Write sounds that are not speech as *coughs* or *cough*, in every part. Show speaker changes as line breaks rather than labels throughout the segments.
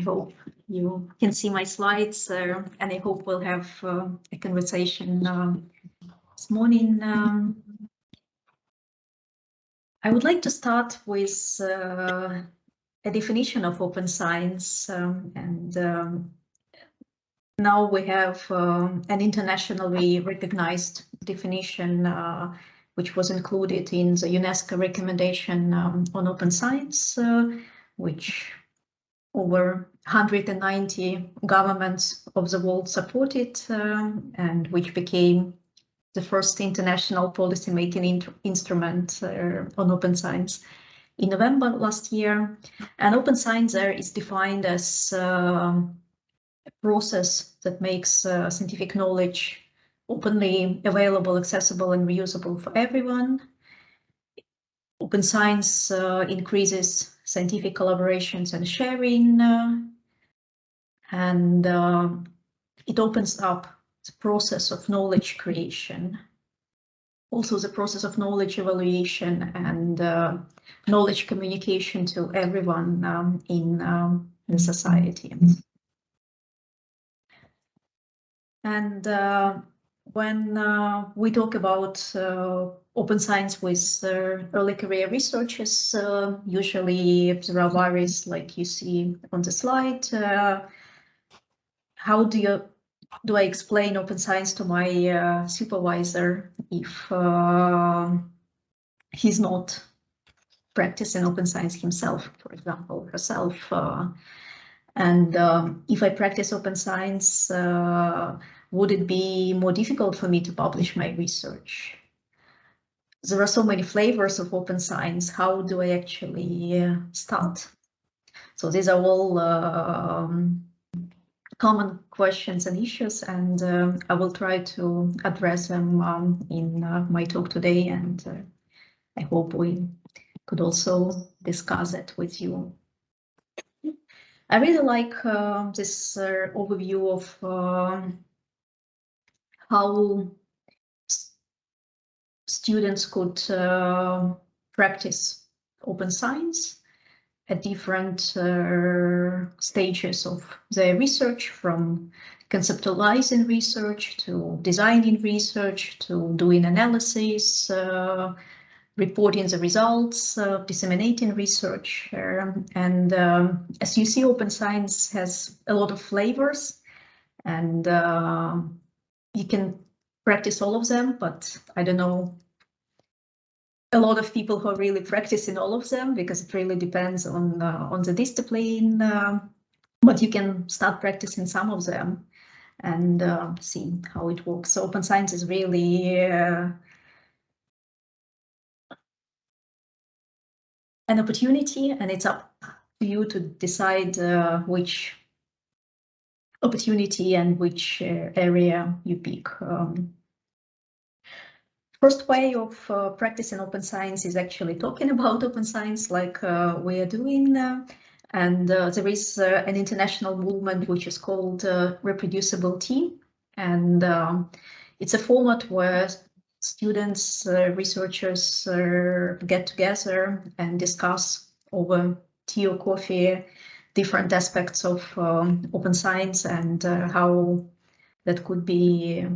I hope you can see my slides uh, and I hope we'll have uh, a conversation um, this morning. Um, I would like to start with uh, a definition of open science um, and um, now we have um, an internationally recognized definition uh, which was included in the UNESCO recommendation um, on open science, uh, which over 190 governments of the world supported um, and which became the first international policy-making in instrument uh, on open science in November last year. And open science there is defined as uh, a process that makes uh, scientific knowledge openly available, accessible and reusable for everyone. Open science uh, increases scientific collaborations and sharing, uh, and uh, it opens up the process of knowledge creation. Also the process of knowledge evaluation and uh, knowledge communication to everyone um, in um, the society. And uh, when uh, we talk about uh, open science with uh, early career researchers, uh, usually there are various, like you see on the slide. Uh, how do you do I explain open science to my uh, supervisor if he's not practicing open science himself, for example, herself? and um, if I practice open science, would it be more difficult for me to publish my research? There are so many flavors of open science. How do I actually uh, start? So these are all um, common questions and issues, and uh, I will try to address them um, in uh, my talk today, and uh, I hope we could also discuss it with you. I really like uh, this uh, overview of um, how students could uh, practice open science at different uh, stages of their research from conceptualizing research to designing research to doing analysis, uh, reporting the results, uh, disseminating research. Um, and um, as you see, open science has a lot of flavors and uh, you can practice all of them, but I don't know a lot of people who are really practicing all of them because it really depends on uh, on the discipline. Uh, but you can start practicing some of them and uh, see how it works. So open science is really uh, an opportunity, and it's up to you to decide uh, which opportunity and which uh, area you pick. Um, first way of uh, practicing open science is actually talking *laughs* about open science like uh, we are doing. Uh, and uh, there is uh, an international movement which is called reproducible ReproducibiliTea. And um, it's a format where students, researchers get together and discuss over tea or coffee different aspects of um, open science and uh, how that could be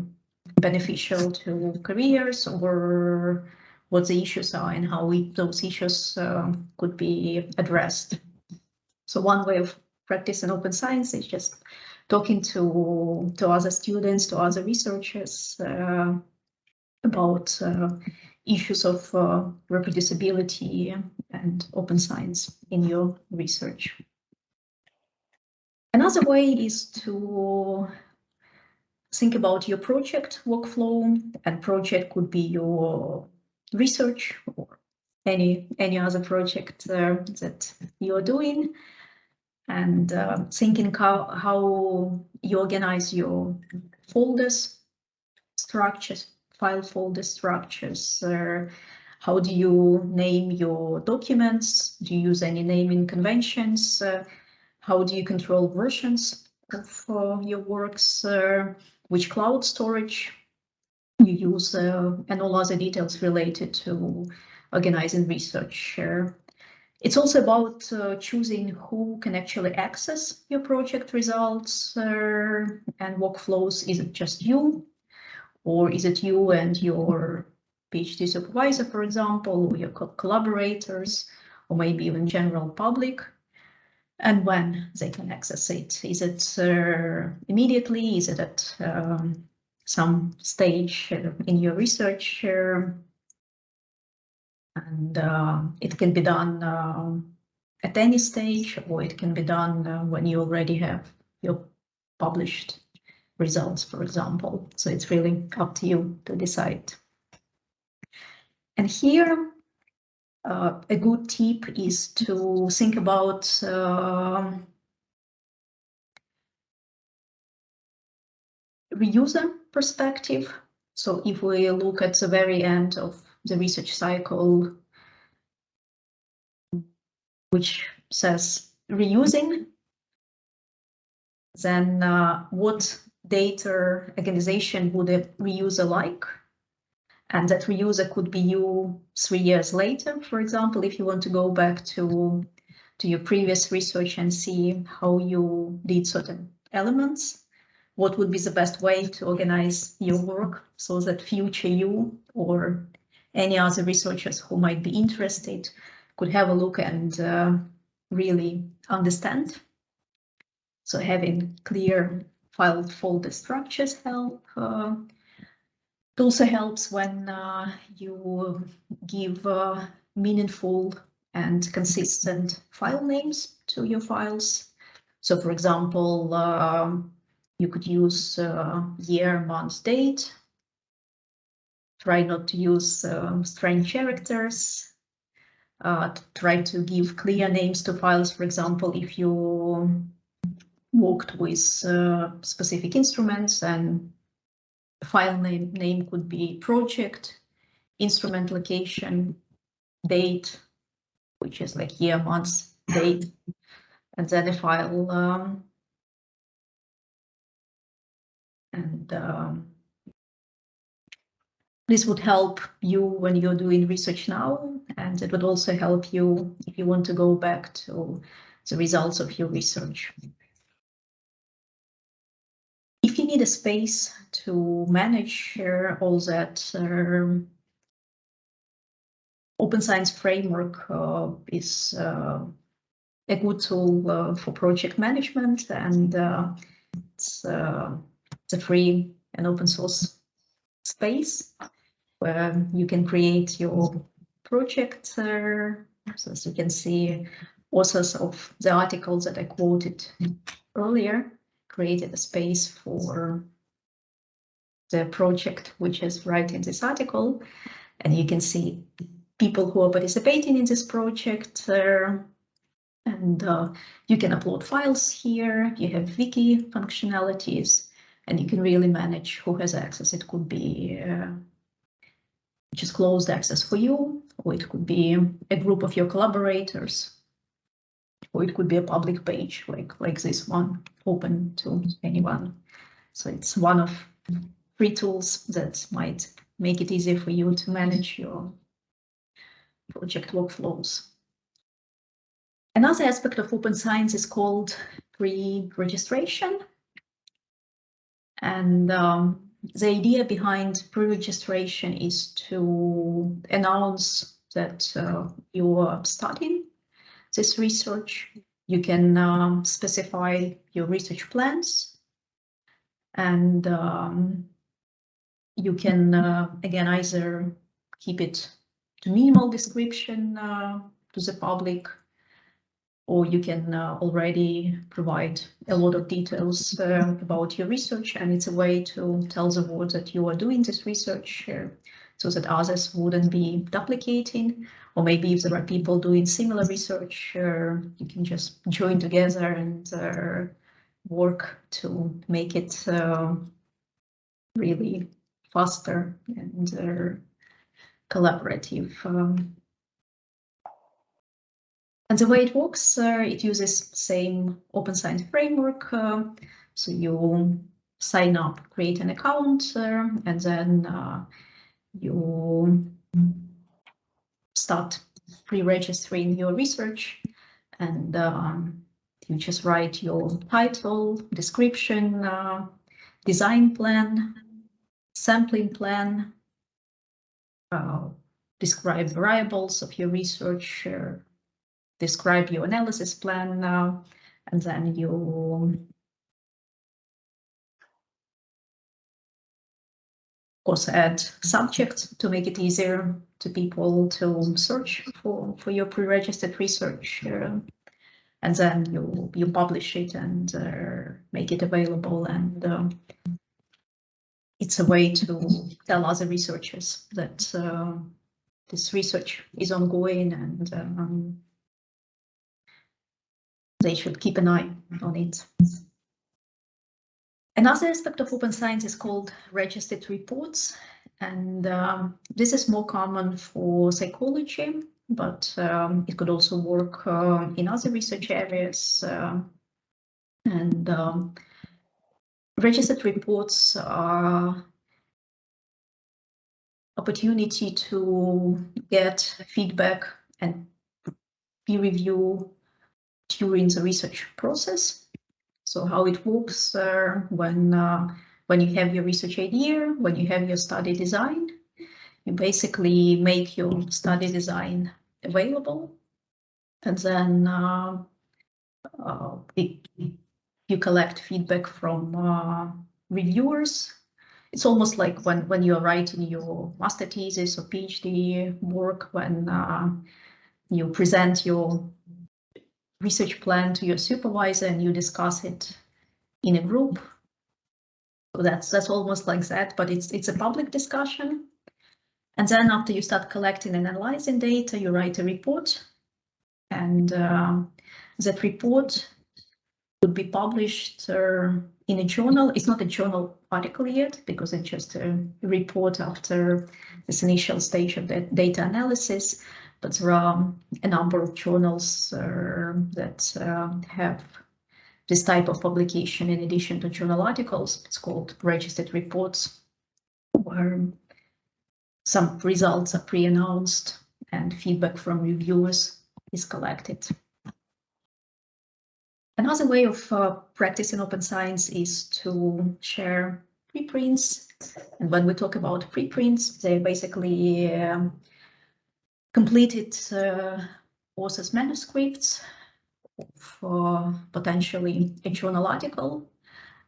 beneficial to careers or what the issues are and how we, those issues uh, could be addressed. So one way of practicing open science is just talking to, to other students, to other researchers uh, about uh, issues of uh, reproducibility and open science in your research. Another way is to think about your project workflow and project could be your research or any any other project uh, that you're doing. And uh, thinking how, how you organize your folders structures file folder structures uh, how do you name your documents? Do you use any naming conventions? Uh, how do you control versions of uh, your works? Uh, which cloud storage you use uh, and all other details related to organizing research. It's also about uh, choosing who can actually access your project results uh, and workflows. Is it just you? Or is it you and your PhD supervisor, for example, or your co collaborators, or maybe even general public? And when they can access it? Is it uh, immediately? Is it at um, some stage uh, in your research? Uh, and uh, it can be done at any stage or it can be done when you already have your published results, for example. So it's really up to you to decide. And here, uh, a good tip is to think about uh, reuser perspective. So if we look at the very end of the research cycle, which says reusing, then uh, what data organization would a reuser like? And that reuser could be you three years later, for example, if you want to go back to, to your previous research and see how you did certain elements, what would be the best way to organize your work so that future you or any other researchers who might be interested could have a look and uh, really understand. So having clear file folder structures help. Uh, it also helps when uh, you give uh, meaningful and consistent file names to your files. So for example, um, you could use uh, year, month, date try not to use um, strange characters, uh, try to give clear names to files. For example, if you worked with uh, specific instruments and file name, name could be project, instrument location, date, which is like year, month, date, and then a file um, and um, this would help you when you're doing research now, and it would also help you if you want to go back to the results of your research. You need a space to manage uh, all that, um, Open Science Framework uh, is uh, a good tool uh, for project management, and uh, it's, uh, it's a free and open source space where you can create your project. So as you can see, authors of the articles that I quoted earlier created a space for the project which is writing this article. And you can see people who are participating in this project. Uh, and uh, you can upload files here. You have wiki functionalities and you can really manage who has access. It could be uh, just closed access for you, or it could be a group of your collaborators, or it could be a public page like, like this one, open to anyone. So it's one of free tools that might make it easier for you to manage your project workflows. Another aspect of open science is called pre-registration. And um, the idea behind pre-registration is to announce that uh, you are starting this research. You can um, specify your research plans and um, you can, uh, again, either keep it to minimal description uh, to the public or you can uh, already provide a lot of details uh, about your research and it's a way to tell the world that you are doing this research uh, so that others wouldn't be duplicating or maybe if there are people doing similar research uh, you can just join together and uh, work to make it uh, really faster and collaborative um, and the way it works, uh, it uses same open science framework. Uh, so you sign up, create an account, uh, and then uh, you start pre-registering your research and um, you just write your title, description, uh, design plan, sampling plan, uh, describe variables of your research, uh, describe your analysis plan now, and then you also add subjects to make it easier to people to search for, for your pre-registered research. Uh, and then you you publish it and uh, make it available and uh, it's a way to tell other researchers that uh, this research is ongoing and um, they should keep an eye on it. Another aspect of open science is called registered reports, and um, this is more common for psychology, but um, it could also work uh, in other research areas. Uh, and um, registered reports are opportunity to get feedback and peer review during the research process. So how it works uh, when uh, when you have your research idea, when you have your study design, you basically make your study design available, and then uh, uh, it, you collect feedback from uh, reviewers. It's almost like when when you're writing your master thesis or PhD work, when uh, you present your research plan to your supervisor and you discuss it in a group. So that's that's almost like that, but it's it's a public discussion. And then after you start collecting and analyzing data, you write a report. And uh, that report would be published uh, in a journal. It's not a journal article yet because it's just a report after this initial stage of the data analysis. But there are a number of journals uh, that uh, have this type of publication in addition to journal articles. It's called registered reports, where some results are pre-announced and feedback from reviewers is collected. Another way of uh, practicing open science is to share preprints. And when we talk about preprints, they basically um, completed uh, authors' manuscripts for potentially a journal article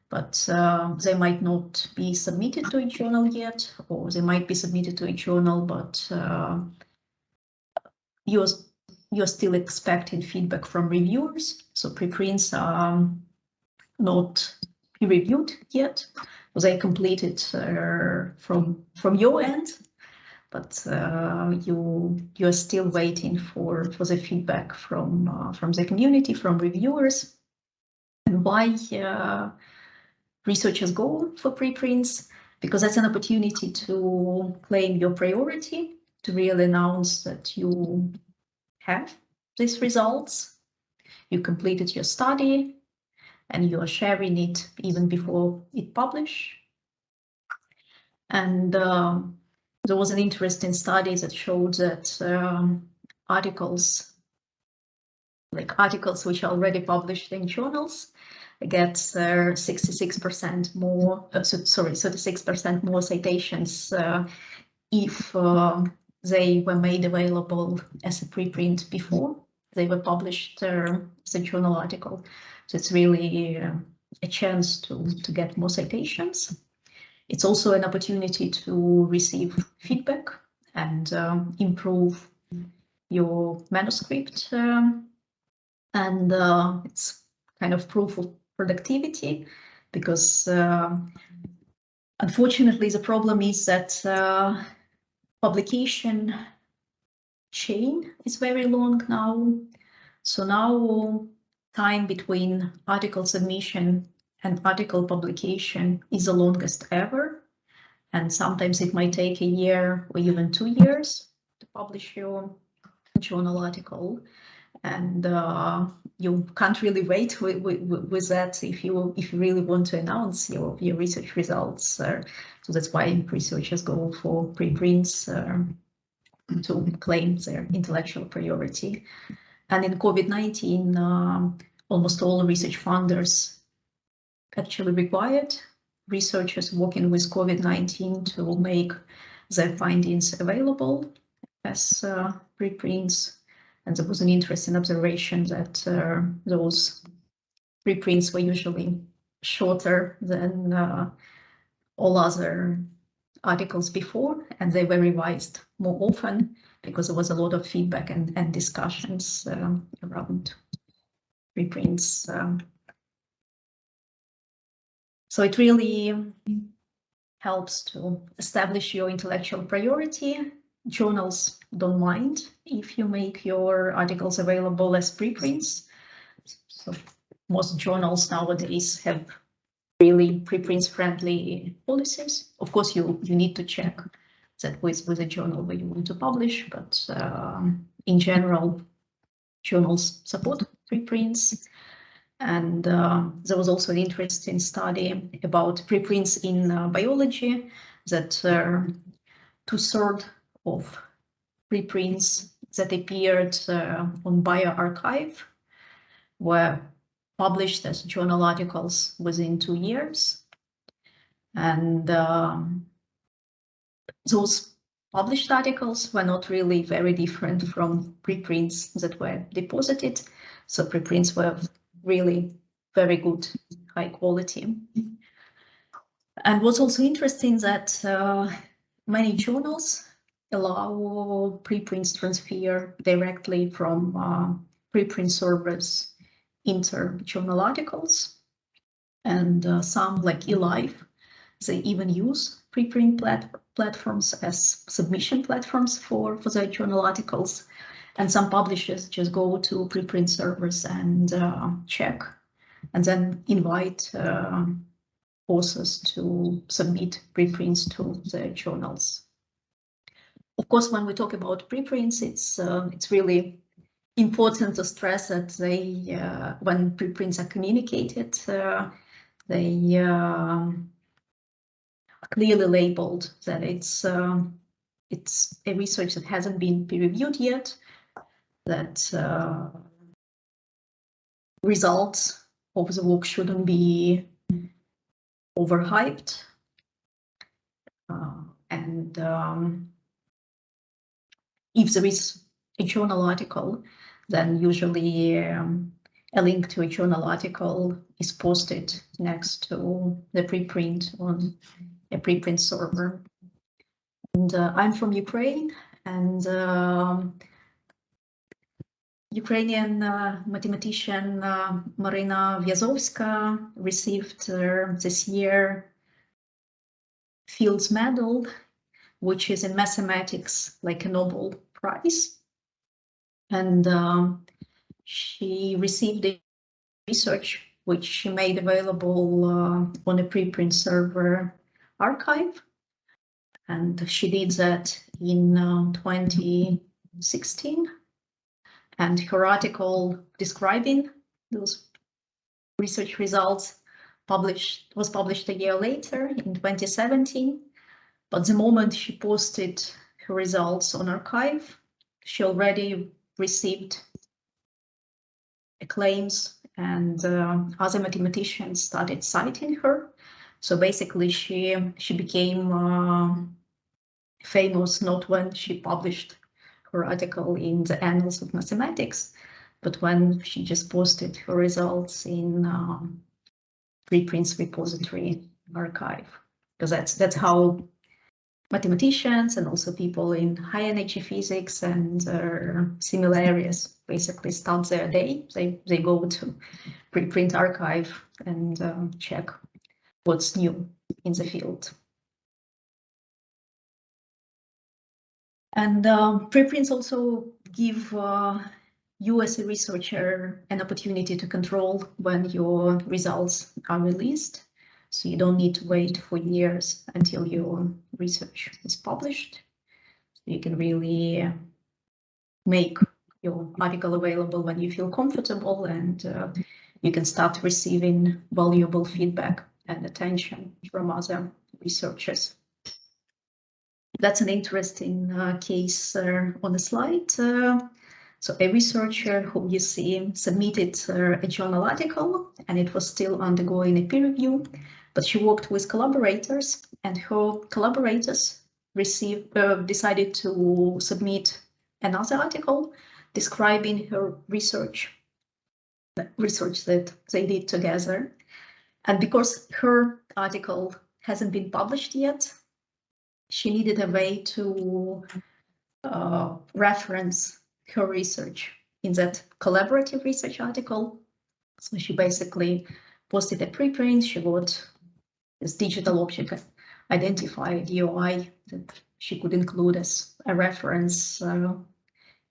but uh, they might not be submitted to a journal yet, or they might be submitted to a journal, but uh, you're, you're still expecting feedback from reviewers. So preprints are not reviewed yet. They completed uh, from from your end, but uh, you you're still waiting for for the feedback from uh, from the community, from reviewers, and why uh, researchers go for preprints? Because that's an opportunity to claim your priority, to really announce that you have these results, you completed your study, and you are sharing it even before it publish. And there was an interesting study that showed that um, articles, like articles which are already published in journals, gets 66% more, uh, so, sorry, 36% more citations uh, if uh, they were made available as a preprint before they were published uh, as a journal article. So it's really uh, a chance to, to get more citations. It's also an opportunity to receive feedback and um, improve your manuscript. Um, and uh, it's kind of proof of productivity because uh, unfortunately the problem is that uh, publication chain is very long now. So now time between article submission and article publication is the longest ever. And sometimes it might take a year or even two years to publish your journal article and uh, you can't really wait with, with, with, that if you if you really want to announce your your research results. Uh, so that's why researchers go for preprints. Uh, to claim their intellectual priority. And in COVID-19, um, almost all research funders actually required researchers working with COVID-19 to make their findings available as uh, preprints. And there was an interesting observation that uh, those preprints were usually shorter than uh, all other articles before, and they were revised more often because there was a lot of feedback and, and discussions um, around reprints. So it really helps to establish your intellectual priority. Journals don't mind if you make your articles available as preprints. So most journals nowadays have really preprints friendly policies. Of course, you, you need to check that with, with a journal where you want to publish, but uh, in general, journals support preprints. And uh, there was also an interesting study about preprints in uh, biology that uh, two-thirds of preprints that appeared uh, on bioRxiv were published as journal articles within two years. And um, those published articles were not really very different from preprints that were deposited. So preprints were really very good, high quality. And what's also interesting that uh, many journals allow preprints transfer directly from uh, preprint servers into journal articles. And uh, some like eLife, they even use preprint plat platforms as submission platforms for, for their journal articles. And some publishers just go to preprint servers and uh, check and then invite uh, authors to submit preprints to their journals. Of course, when we talk about preprints, it's uh, it's really important to stress that they, uh, when preprints are communicated, uh, they uh, clearly labeled that it's um, it's a research that hasn't been peer reviewed yet, that uh, results of the work shouldn't be overhyped. Uh, and um, if there is a journal article, then usually um, a link to a journal article is posted next to the preprint on a preprint server. And uh, I'm from Ukraine and um, Ukrainian uh, mathematician uh, Maryna Viazovska received uh, this year Fields Medal, which is in mathematics like a Nobel Prize. And um, she received a research which she made available uh, on a preprint server arXiv. And she did that in uh, 2016 and her article describing those research results published was published a year later in 2017. But the moment she posted her results on arXiv, she already received acclaims and uh, other mathematicians started citing her. So basically she she became uh, famous not when she published article in the Annals of Mathematics, but when she just posted her results in um, preprints repository arXiv, because that's that's how mathematicians and also people in high energy physics and uh, similar areas basically start their day. They they go to preprint arXiv and um, check what's new in the field. And uh, preprints also give uh, you as a researcher an opportunity to control when your results are released. So you don't need to wait for years until your research is published. You can really make your article available when you feel comfortable and uh, you can start receiving valuable feedback and attention from other researchers. That's an interesting uh, case uh, on the slide. Uh, so a researcher who you see submitted uh, a journal article and it was still undergoing a peer review, but she worked with collaborators and her collaborators received uh, decided to submit another article describing her research, research that they did together. And because her article hasn't been published yet, she needed a way to uh, reference her research in that collaborative research article. So she basically posted a preprint, she got this digital object identified DOI that she could include as a reference uh,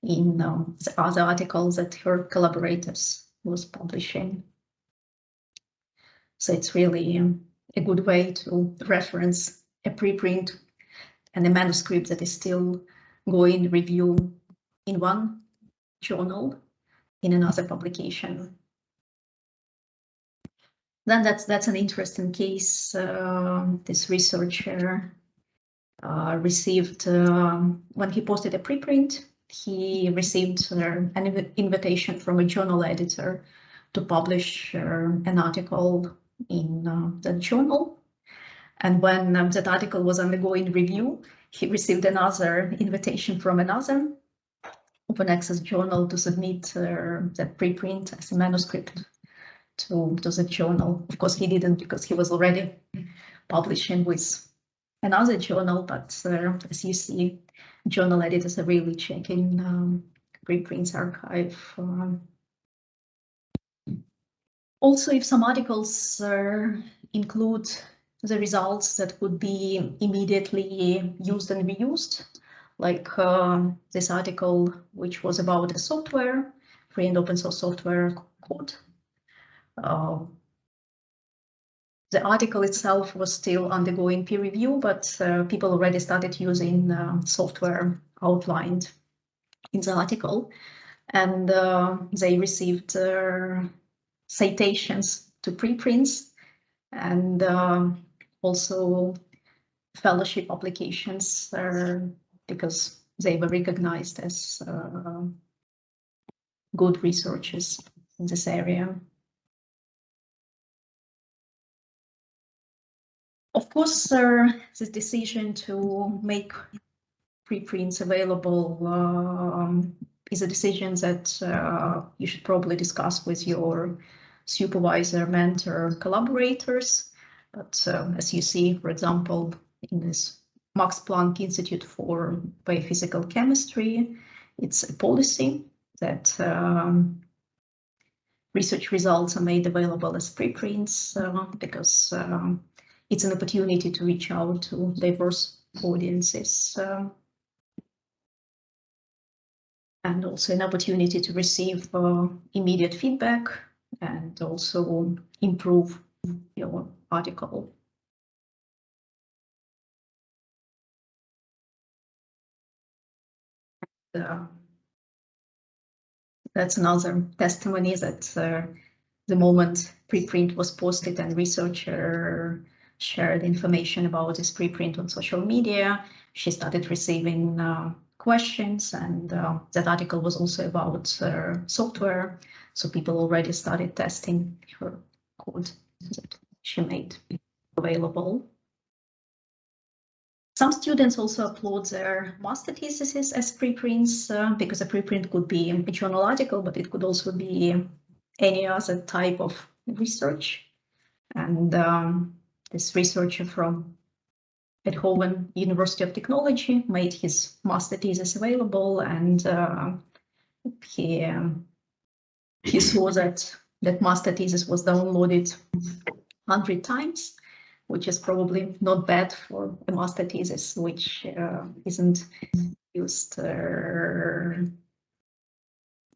in um, the other articles that her collaborators was publishing. So it's really um, a good way to reference a preprint and a manuscript that is still going review in one journal in another publication. Then that's that's an interesting case. Uh, this researcher uh, received um, when he posted a preprint, he received uh, an inv invitation from a journal editor to publish uh, an article in uh, the journal. And when um, that article was undergoing review, he received another invitation from another open access journal to submit uh, that preprint as a manuscript to, to the journal. Of course, he didn't because he was already publishing with another journal, but uh, as you see, journal editors are really checking um, preprints archive. Um, also, if some articles uh, include the results that would be immediately used and reused, like uh, this article, which was about a software, free and open source software code. Uh, the article itself was still undergoing peer review, but uh, people already started using uh, software outlined in the article, and they received uh, citations to preprints and also fellowship applications because they were recognized as uh, good researchers in this area. Of course, uh, this decision to make preprints available um, is a decision that uh, you should probably discuss with your supervisor, mentor, collaborators. But uh, as you see, for example, in this Max Planck Institute for Biophysical Chemistry. It's a policy that um, research results are made available as preprints uh, because um, it's an opportunity to reach out to diverse audiences. Uh, and also an opportunity to receive uh, immediate feedback and also improve your article. uh, that's another testimony that uh, the moment preprint was posted and researcher shared information about this preprint on social media, she started receiving uh, questions and uh, that article was also about uh, software. So people already started testing her code she made available. Some students also upload their master theses as preprints uh, because a preprint could be a journal article, but it could also be any other type of research. And um, this researcher from Eindhoven University of Technology made his master thesis available and uh, he, um, he saw that that master thesis was downloaded 100 times which is probably not bad for a master thesis, which uh, isn't used uh,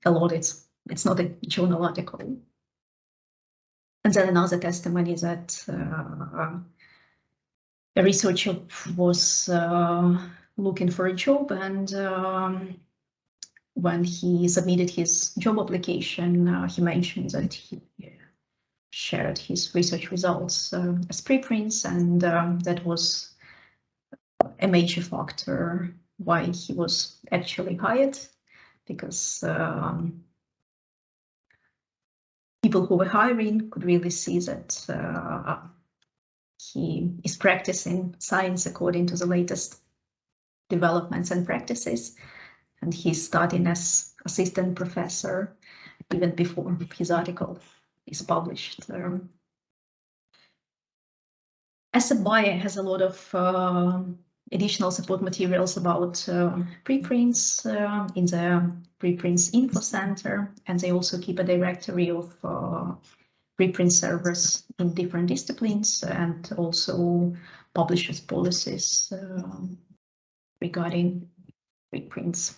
a lot. It's, it's not a journal article. And then another testimony that uh, a researcher was uh, looking for a job and um, when he submitted his job application, uh, he mentioned that he shared his research results as preprints, and um, that was a major factor why he was actually hired, because um, people who were hiring could really see that uh, he is practicing science according to the latest developments and practices. And he's starting as assistant professor even before his article is published. Um, ESSEP has a lot of uh, additional support materials about uh, preprints uh, in the preprints info center, and they also keep a directory of uh, preprint servers in different disciplines and also publishers policies regarding preprints.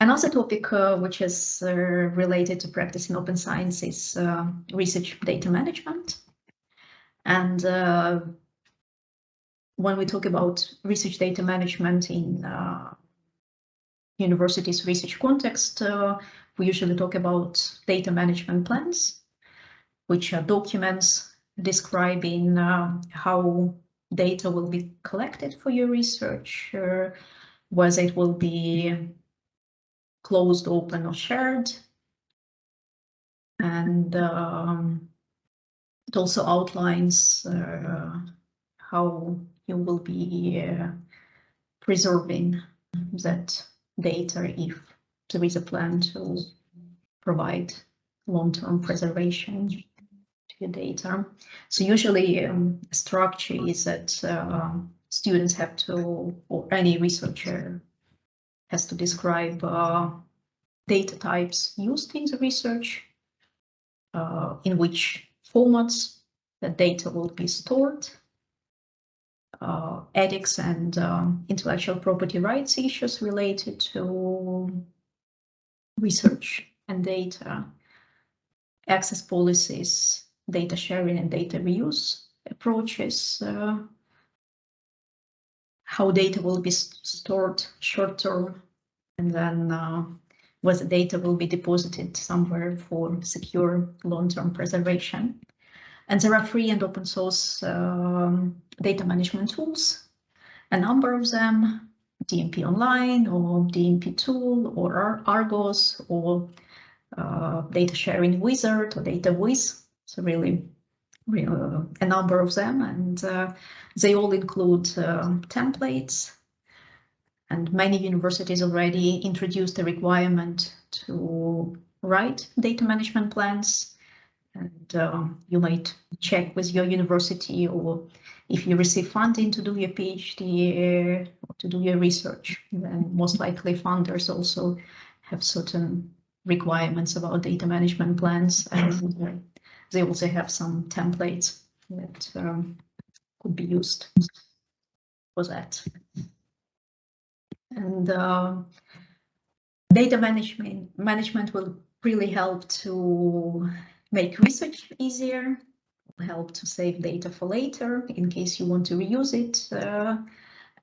Another topic uh, which is uh, related to practice in open science is uh, research data management. And uh, when we talk about research data management in uh, universities research context, uh, we usually talk about data management plans, which are documents describing how data will be collected for your research, whether it will be closed, open, or shared. And um, it also outlines uh, how you will be uh, preserving that data if there is a plan to provide long-term preservation to your data. So usually um, structure is that uh, students have to, or any researcher has to describe uh, data types used in the research, uh, in which formats the data will be stored, uh, ethics and um, intellectual property rights issues related to research and data, access policies, data sharing and data reuse approaches, uh, how data will be stored short term, and then uh, whether data will be deposited somewhere for secure long-term preservation. And there are free and open source um, data management tools, a number of them, DMP Online or DMP Tool or Argos or uh, Data Stewardship Wizard or DataWiz. So really a number of them, and uh, they all include uh, templates. And many universities already introduced a requirement to write data management plans. And um, you might check with your university or if you receive funding to do your PhD or to do your research, then most likely funders also have certain requirements about data management plans and they also have some templates that um, could be used for that. And uh, data management management will really help to make research easier, help to save data for later in case you want to reuse it. Uh,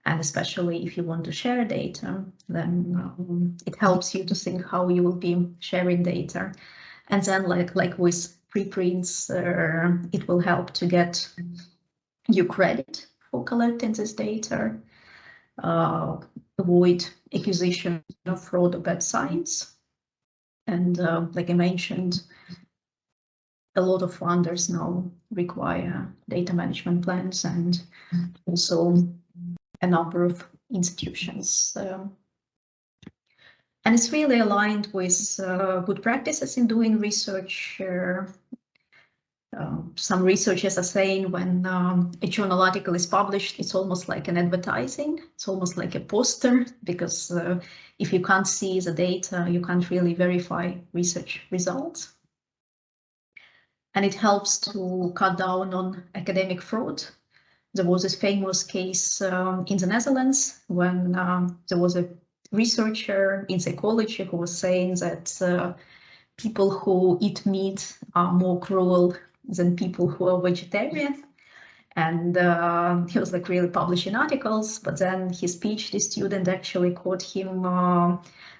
and especially if you want to share data, then um, it helps you to think how you will be sharing data. And then like, like with preprints, uh, it will help to get you credit for collecting this data, uh, avoid acquisition of fraud or bad science. And uh, like I mentioned, a lot of funders now require data management plans and also a number of institutions. Um, and it's really aligned with uh, good practices in doing research. Uh, um, some researchers are saying when um, a journal article is published, it's almost like an advertising. It's almost like a poster because uh, if you can't see the data, you can't really verify research results. And it helps to cut down on academic fraud. There was this famous case um, in the Netherlands when um, there was a researcher in psychology who was saying that uh, people who eat meat are more cruel than people who are vegetarian. And uh, he was like really publishing articles, but then his PhD student actually caught him uh,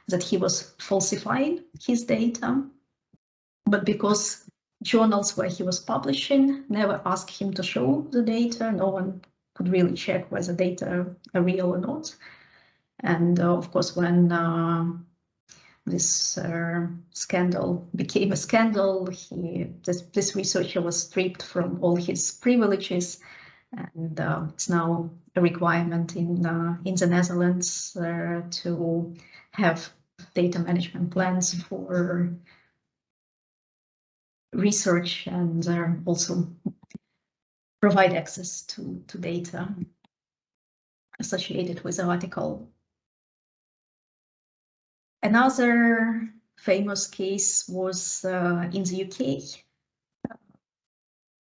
that he was falsifying his data. But because journals where he was publishing never asked him to show the data, no one could could really check whether data are real or not. And uh, of course, when uh, this uh, scandal became a scandal, he this, this researcher was stripped from all his privileges, and uh, it's now a requirement in uh, in the Netherlands uh, to have data management plans for research and also provide access to, to data associated with the article. Another famous case was uh, in the UK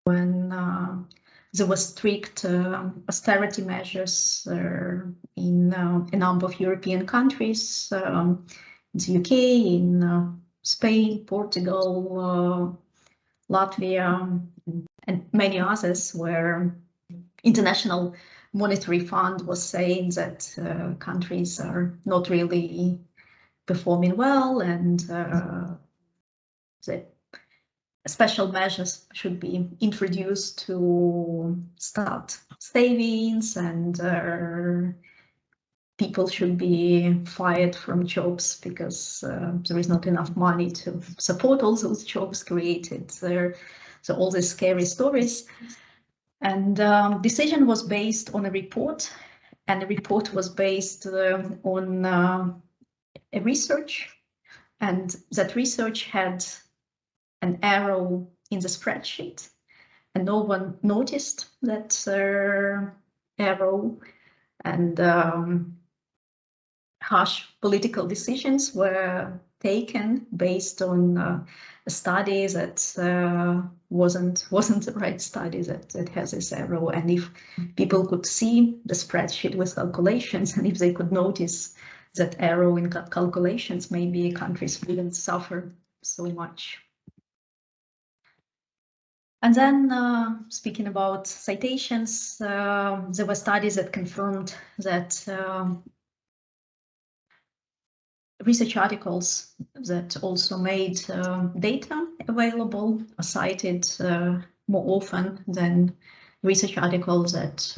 when uh, there were strict uh, austerity measures uh, in uh, a number of European countries, um, in the UK, in uh, Spain, Portugal, Latvia, and many others where international monetary fund was saying that countries are not really performing well and uh, special measures should be introduced to start savings and uh, people should be fired from jobs because uh, there is not enough money to support all those jobs created there. So all these scary stories. And um, decision was based on a report and the report was based uh, on uh, a research and that research had an arrow in the spreadsheet and no one noticed that uh, arrow and um, harsh political decisions were taken based on uh, a study that uh, wasn't wasn't the right study that, that has this arrow and if people could see the spreadsheet with calculations *laughs* and if they could notice that error in calculations maybe countries wouldn't suffer so much. And then uh, speaking about citations, uh, there were studies that confirmed that um, research articles that also made uh, data available are cited uh, more often than research articles that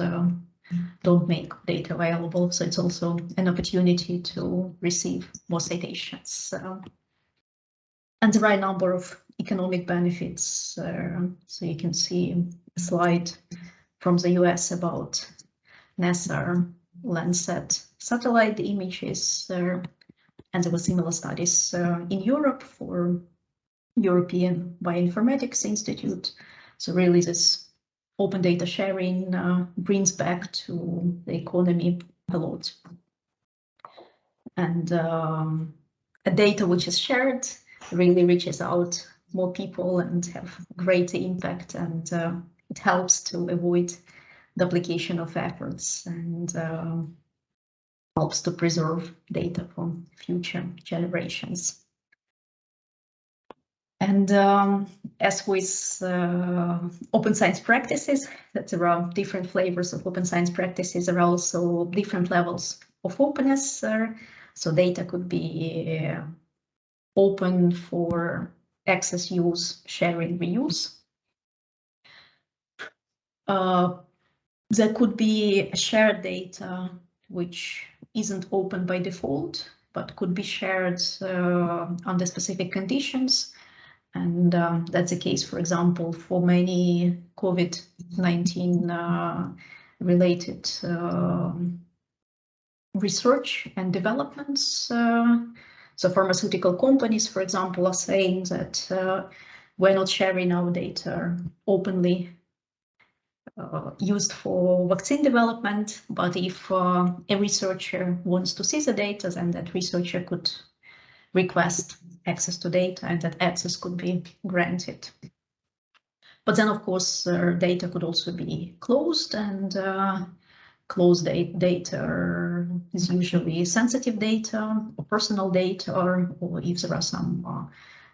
don't make data available. So it's also an opportunity to receive more citations. and there are a number of economic benefits. Uh, so you can see a slide from the US about NASA Landsat satellite images. Uh, and there were similar studies uh, in Europe for European Bioinformatics Institute. So really this open data sharing uh, brings back to the economy a lot. And um, a data which is shared really reaches out more people and have greater impact and uh, it helps to avoid duplication of efforts and uh, helps to preserve data for future generations. And um, as with uh, open science practices, that there are different flavors of open science practices, there are also different levels of openness. Uh, so data could be uh, open for access, use, sharing, reuse. Uh, there could be shared data which isn't open by default, but could be shared uh, under specific conditions. And um, that's the case, for example, for many COVID-19 uh, related uh, research and developments. Uh, so pharmaceutical companies, for example, are saying that uh, we're not sharing our data openly uh, used for vaccine development, but if uh, a researcher wants to see the data, then that researcher could request access to data and that access could be granted. But then, of course, uh, data could also be closed and uh, closed data is usually sensitive data or personal data or, or if there are some uh,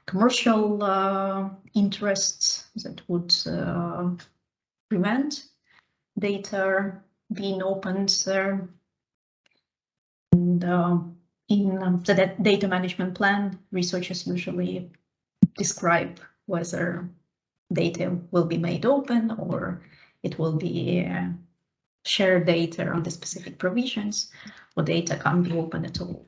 commercial uh, interests that would uh, prevent data being opened. And uh, in um, the data management plan, researchers usually describe whether data will be made open or it will be uh, share data on the specific provisions or data can't be open at all.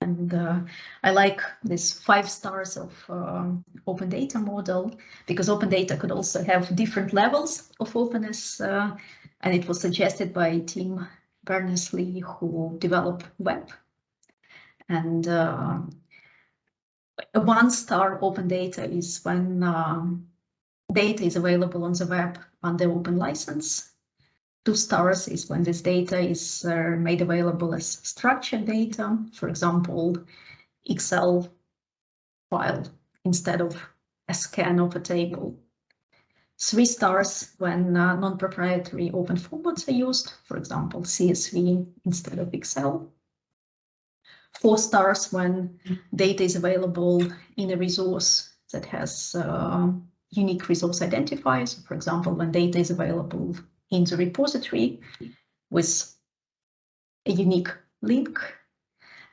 And uh, I like this five stars of uh, open data model because open data could also have different levels of openness. Uh, and it was suggested by Tim Berners-Lee who developed web. And uh, one star open data is when um, data is available on the web under open license. Two stars is when this data is uh, made available as structured data, for example, Excel file instead of a scan of a table. Three stars when uh, non-proprietary open formats are used, for example, CSV instead of Excel. Four stars when data is available in a resource that has uh, unique resource identifiers. For example, when data is available in the repository with a unique link.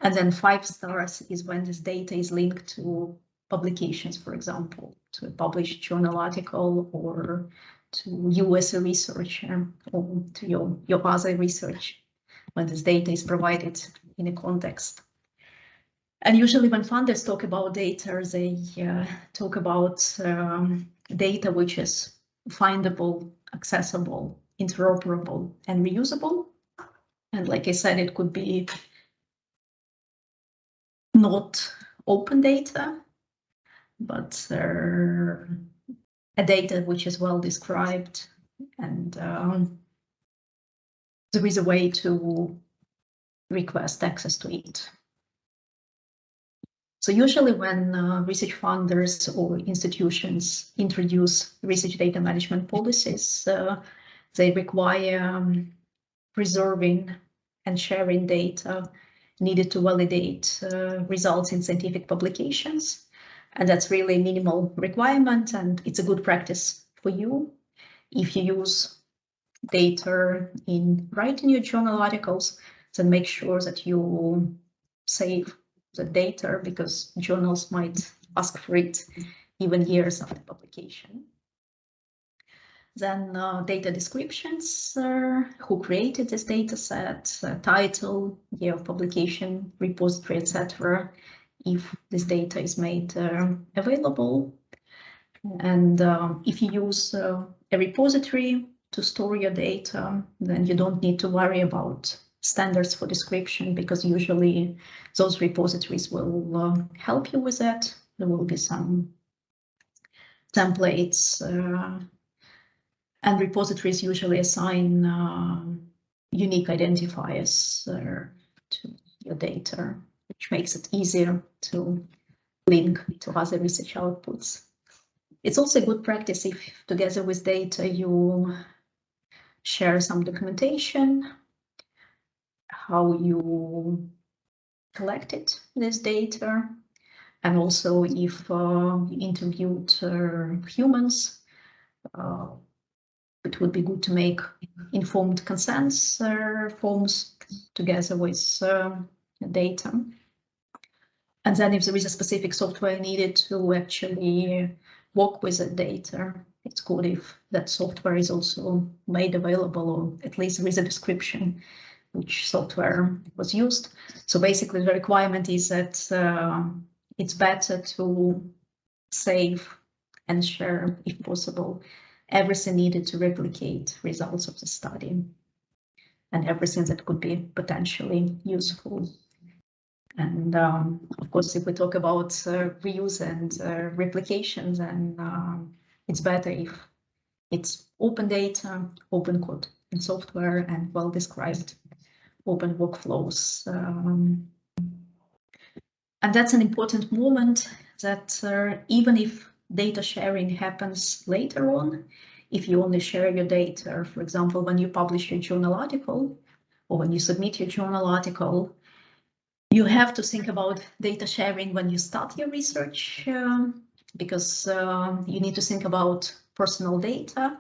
And then five stars is when this data is linked to publications, for example, to a published journal article or to you as a researcher or to your, your other research when this data is provided in a context. And usually when funders talk about data, they uh, talk about um, data which is findable, accessible, interoperable, and reusable. And like I said, it could be not open data, but a data which is well described and um, there is a way to request access to it. So usually when uh, research funders or institutions introduce research data management policies, uh, they require um, preserving and sharing data needed to validate uh, results in scientific publications. And that's really a minimal requirement and it's a good practice for you. If you use data in writing your journal articles, then make sure that you save the data because journals might ask for it even years after publication. Then uh, data descriptions, uh, who created this data set, uh, title, year of publication, repository, etc. if this data is made uh, available. And um, if you use uh, a repository to store your data, then you don't need to worry about standards for description because usually those repositories will uh, help you with that. There will be some templates uh, and repositories usually assign uh, unique identifiers uh, to your data, which makes it easier to link to other research outputs. It's also a good practice if together with data you share some documentation how you collected this data, and also if uh, you interviewed uh, humans, uh, it would be good to make informed consents uh, forms together with uh, data. And then if there is a specific software needed to actually work with the data, it's good if that software is also made available or at least there is a description which software was used. So basically the requirement is that uh, it's better to save and share, if possible, everything needed to replicate results of the study and everything that could be potentially useful. And um, of course, if we talk about uh, reuse and uh, replication, then um, it's better if it's open data, open code and software and well described open workflows. Um, and that's an important moment that uh, even if data sharing happens later on, if you only share your data, for example, when you publish your journal article or when you submit your journal article, you have to think about data sharing when you start your research um, because uh, you need to think about personal data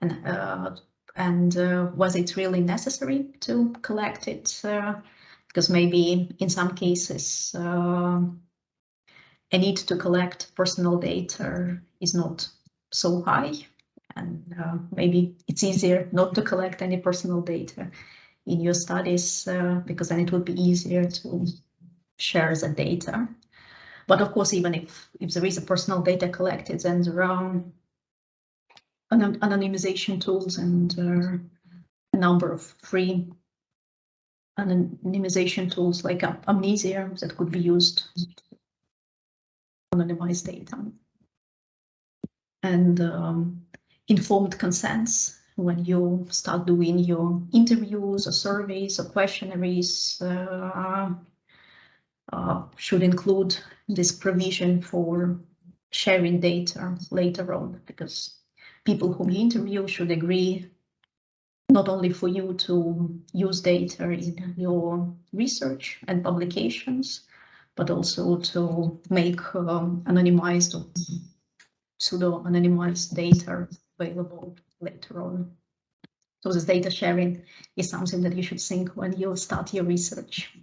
and uh, and uh, was it really necessary to collect it? Uh, because maybe in some cases uh, a need to collect personal data is not so high and uh, maybe it's easier not to collect any personal data in your studies uh, because then it would be easier to share the data. But of course, even if, if there is a personal data collected, then there are anonymization tools and uh, a number of free anonymization tools like Amnesia that could be used to anonymize data. And um, informed consents when you start doing your interviews or surveys or questionnaires uh, uh, should include this provision for sharing data later on because people whom you interview should agree not only for you to use data in your research and publications, but also to make um, anonymized or pseudo-anonymized data available later on. So this data sharing is something that you should think when you start your research.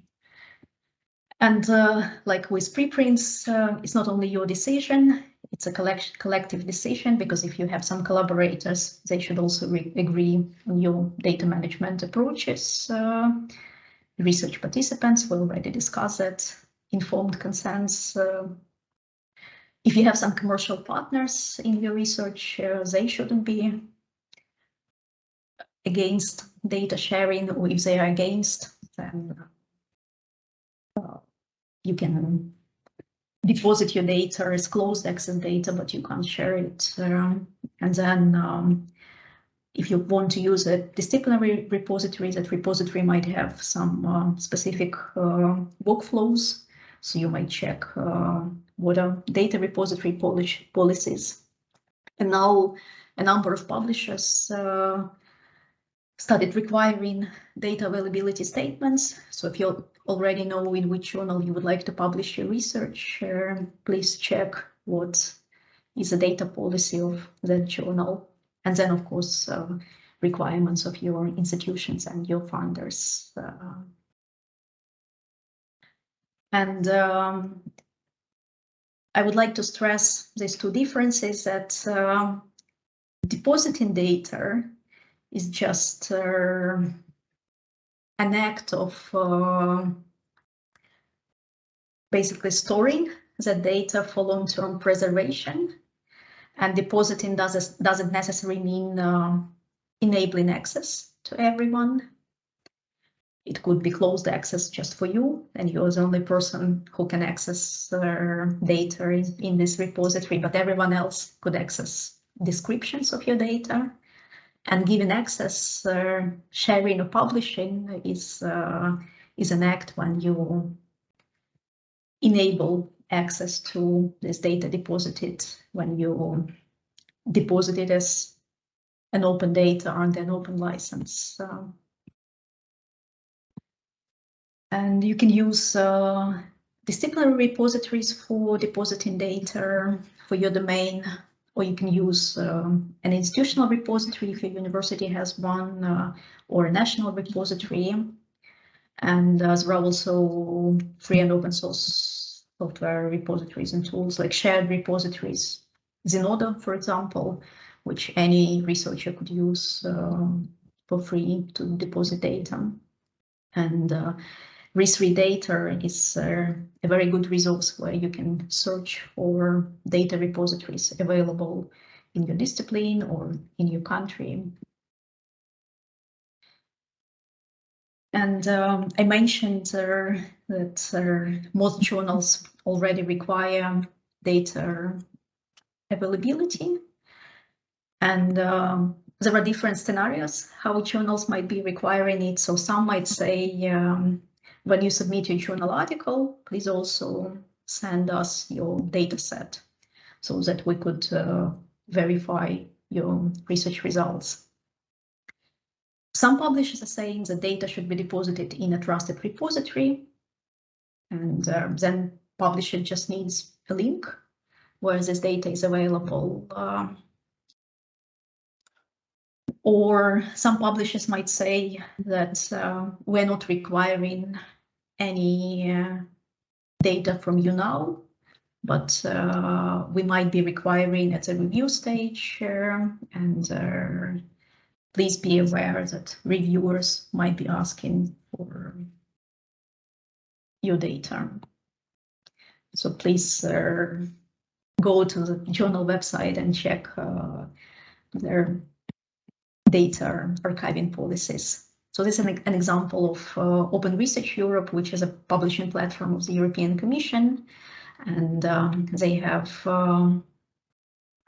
And uh, like with preprints, uh, it's not only your decision, it's a collect collective decision because if you have some collaborators, they should also agree on your data management approaches. Uh, research participants, we already discussed that, informed consents. If you have some commercial partners in your research, uh, they shouldn't be against data sharing, or if they are against, then uh, you can deposit your data as closed access data, but you can't share it. Um, and then um, if you want to use a disciplinary repository, that repository might have some uh, specific workflows. So you might check uh, what are data repository policies. And now a number of publishers uh, started requiring data availability statements. So if you already know in which journal you would like to publish your research, uh, please check what is the data policy of that journal. And then, of course, uh, requirements of your institutions and your funders. Uh, and um, I would like to stress these two differences that uh, depositing data is just uh, an act of uh, basically storing the data for long-term preservation and depositing doesn't, doesn't necessarily mean enabling access to everyone. It could be closed access just for you, and you're the only person who can access data in, in this repository, but everyone else could access descriptions of your data and given access, uh, sharing or publishing is uh, is an act when you enable access to this data deposited when you deposit it as an open data under an open license. Uh, and you can use uh, disciplinary repositories for depositing data for your domain or you can use um, an institutional repository if your university has one, uh, or a national repository. And there are also free and open source software repositories and tools like shared repositories, Zenodo, for example, which any researcher could use uh, for free to deposit data. And uh, Data is uh, a very good resource where you can search for data repositories available in your discipline or in your country. And um, I mentioned uh, that uh, most journals already require data availability. And um, there are different scenarios how journals might be requiring it. So some might say um, when you submit your journal article, please also send us your data set so that we could uh, verify your research results. Some publishers are saying the data should be deposited in a trusted repository and uh, then publisher just needs a link where this data is available. Uh, or some publishers might say that uh, we're not requiring any uh, data from you now, but uh, we might be requiring at the review stage uh, and uh, please be aware that reviewers might be asking for your data. So please uh, go to the journal website and check uh, their data archiving policies. So this is an, an example of uh, Open Research Europe, which is a publishing platform of the European Commission. And um, they have um,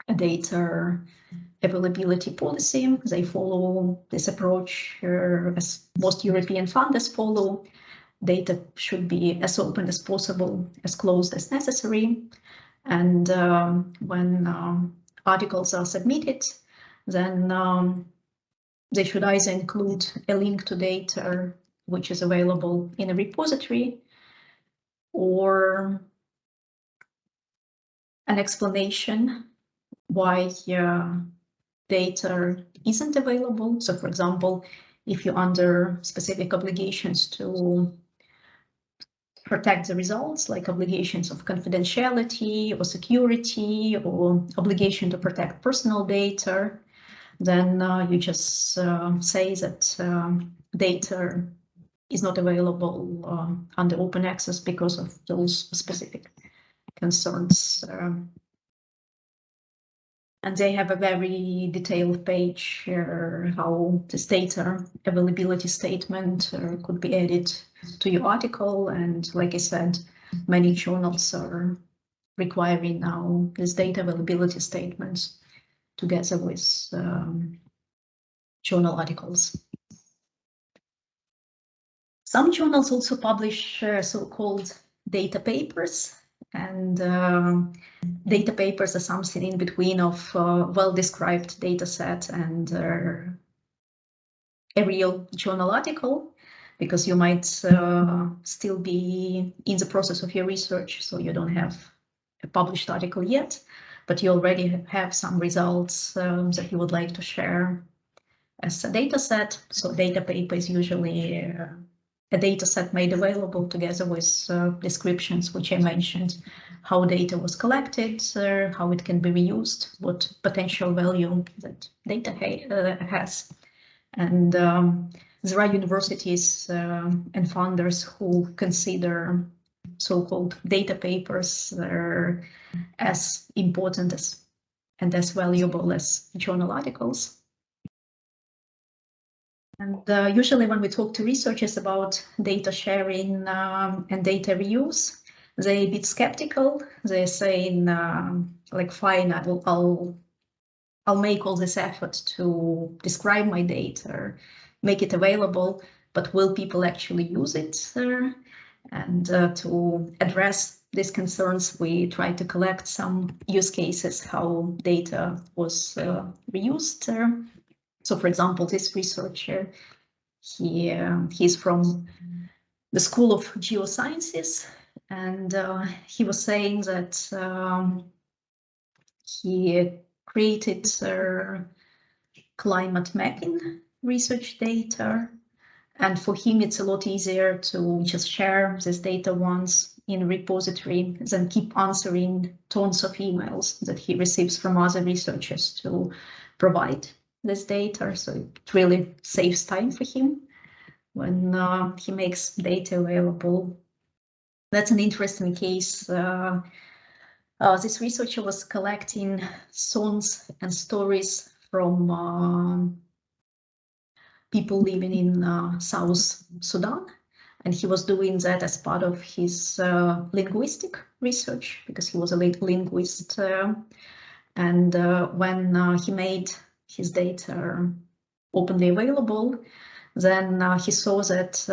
a data availability policy. They follow this approach uh, as most European funders follow. Data should be as open as possible, as closed as necessary. And um, when um, articles are submitted, then um, they should either include a link to data which is available in a repository or an explanation why uh, data isn't available. So for example, if you're under specific obligations to protect the results, like obligations of confidentiality or security or obligation to protect personal data, then uh, you just uh, say that um, data is not available um, under open access because of those specific concerns. Um, and they have a very detailed page uh, how this data availability statement uh, could be added to your article. And like I said, many journals are requiring now this data availability statements together with um, journal articles. Some journals also publish uh, so-called data papers and uh, data papers are something in between of uh, well-described data set and uh, a real journal article because you might uh, still be in the process of your research, so you don't have a published article yet but you already have some results um, that you would like to share as a data set. So data paper is usually uh, a data set made available together with uh, descriptions, which I mentioned, how data was collected, uh, how it can be reused, what potential value that data ha uh, has. And um, there are universities uh, and funders who consider so-called data papers are as important as and as valuable as journal articles. And uh, usually when we talk to researchers about data sharing um, and data reuse, they're a bit skeptical. They're saying um, like, fine, I'll, I'll, I'll make all this effort to describe my data, make it available, but will people actually use it? Uh, and uh, to address these concerns, we tried to collect some use cases, how data was uh, reused. Uh, so for example, this researcher, he, uh, he's from the School of Geosciences, and uh, he was saying that um, he created uh, climate mapping research data and for him, it's a lot easier to just share this data once in repository than keep answering tons of emails that he receives from other researchers to provide this data. So it really saves time for him when uh, he makes data available. That's an interesting case. Uh, uh, this researcher was collecting songs and stories from uh, people living in uh, South Sudan. And he was doing that as part of his uh, linguistic research because he was a linguist. Uh, and uh, when uh, he made his data openly available, then uh, he saw that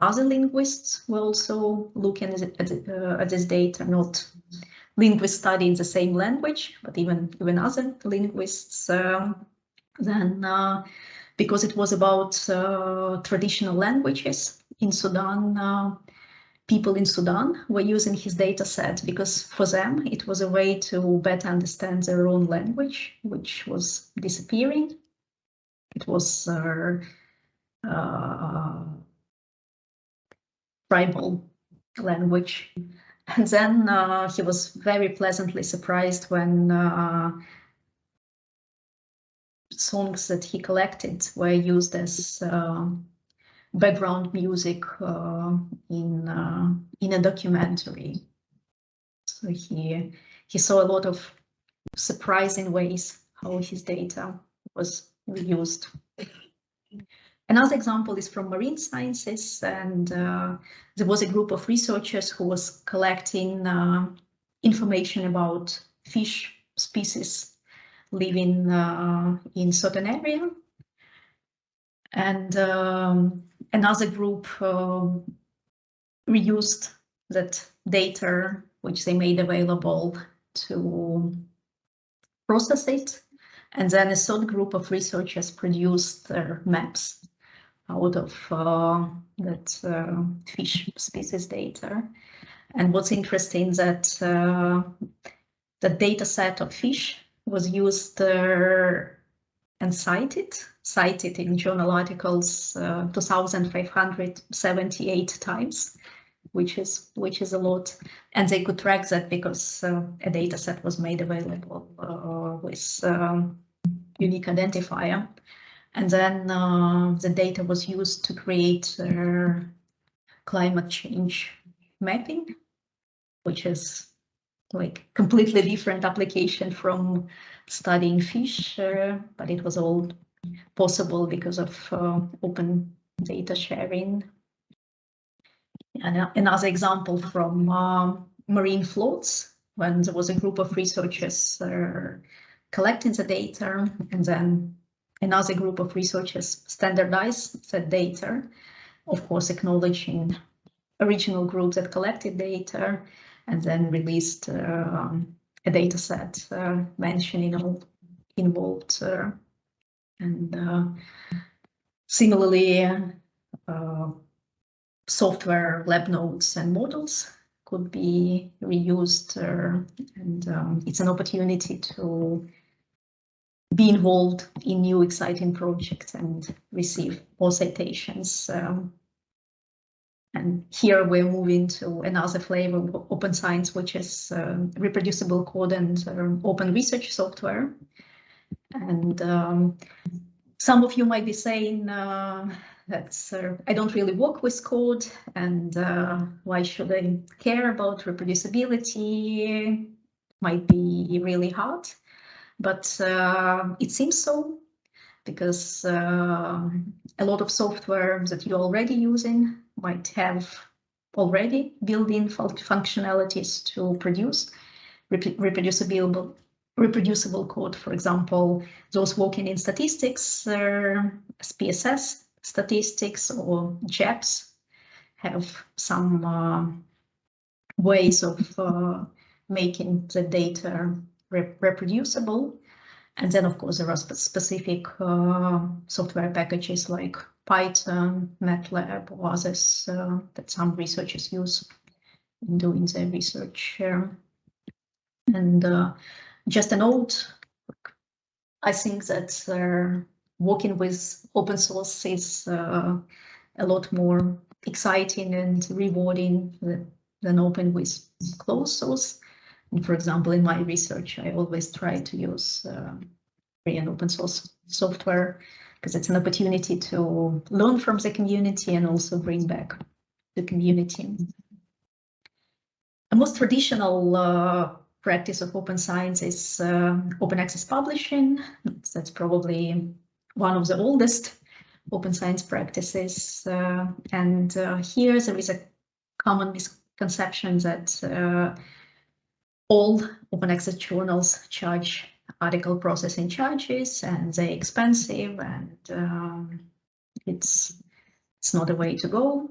other linguists were also looking at, at, this data, not linguists studying the same language, but even, even other linguists. then because it was about uh, traditional languages in Sudan. Uh, people in Sudan were using his data set because for them it was a way to better understand their own language, which was disappearing. It was uh, tribal language and then uh, he was very pleasantly surprised when uh, songs that he collected were used as uh, background music uh, in uh, in a documentary. So he he saw a lot of surprising ways how his data was reused. Another example is from marine sciences, and uh, there was a group of researchers who was collecting uh, information about fish species living uh, in certain area. And um, another group um, reused that data, which they made available to process it. And then a third group of researchers produced their maps out of uh, that uh, fish species data. And what's interesting that uh, the data set of fish was used uh, and cited, cited in journal articles uh, 2,578 times, which is which is a lot. And they could track that because uh, a data set was made available with um, unique identifier. And then uh, the data was used to create uh, climate change mapping, which is like completely different application from studying fish, uh, but it was all possible because of uh, open data sharing. And another example from uh, marine floats, when there was a group of researchers uh, collecting the data and then another group of researchers standardized that data, of course, acknowledging original group that collected data and then released uh, a data set uh, mentioning all involved. Uh, and uh, similarly, software lab notes and models could be reused uh, and um, it's an opportunity to be involved in new exciting projects and receive more citations. Um, and here we're moving to another flavor of open science, which is uh, reproducible code and um, open research software. And um, some of you might be saying uh, that uh, I don't really work with code and uh, why should I care about reproducibility? Might be really hard. But uh, it seems so because uh, a lot of software that you're already using might have already built-in functionalities to produce rep reproducible reproducible code. For example, those working in statistics, uh, SPSS statistics or JASP have some uh, ways of uh, making the data reproducible. And then, of course, there are specific uh, software packages like Python, MATLAB, or others uh, that some researchers use in doing their research. and uh, just a note, I think that uh, working with open source is uh, a lot more exciting and rewarding than open with closed source. For example, in my research, I always try to use uh, free and open source software because it's an opportunity to learn from the community and also bring back the community. A most traditional uh, practice of open science is uh, open access publishing. That's probably one of the oldest open science practices. Uh, and uh, here there is a common misconception that uh, all open access journals charge article processing charges and they're expensive and um, it's it's not a way to go.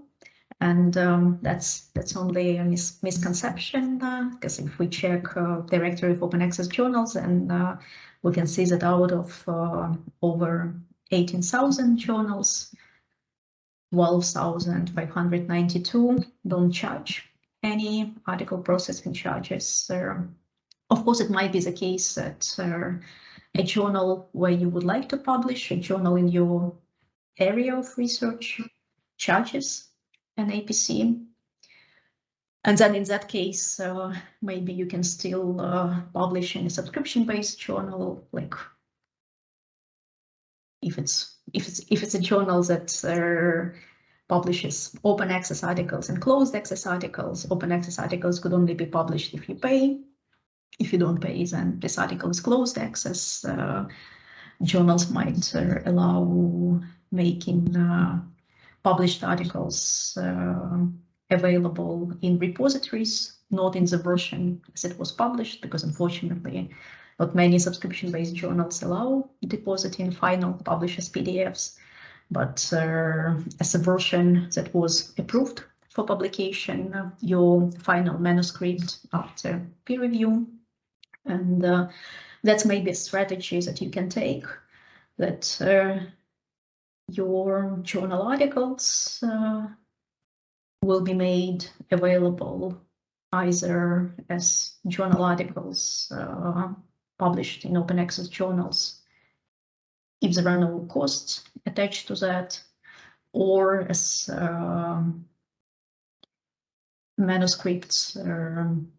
And um, that's that's only a mis misconception because uh, if we check uh, directory of open access journals and uh, we can see that out of uh, over 18,000 journals 12,592 don't charge any article processing charges. Of course, it might be the case that uh, a journal where you would like to publish, a journal in your area of research charges an APC. And then in that case, uh, maybe you can still uh, publish in a subscription-based journal, like if it's if it's if it's a journal that uh, publishes open access articles and closed access articles. Open access articles could only be published if you pay. If you don't pay, then this article is closed access. Uh, journals might uh, allow making uh, published articles uh, available in repositories, not in the version as it was published, because unfortunately, not many subscription-based journals allow depositing final publishers PDFs, but uh, as a version that was approved for publication, your final manuscript after peer review. And uh, that's maybe a strategy that you can take that uh, your journal articles uh, will be made available either as journal articles uh, published in open access journals if there are no costs attached to that or as um, manuscripts um,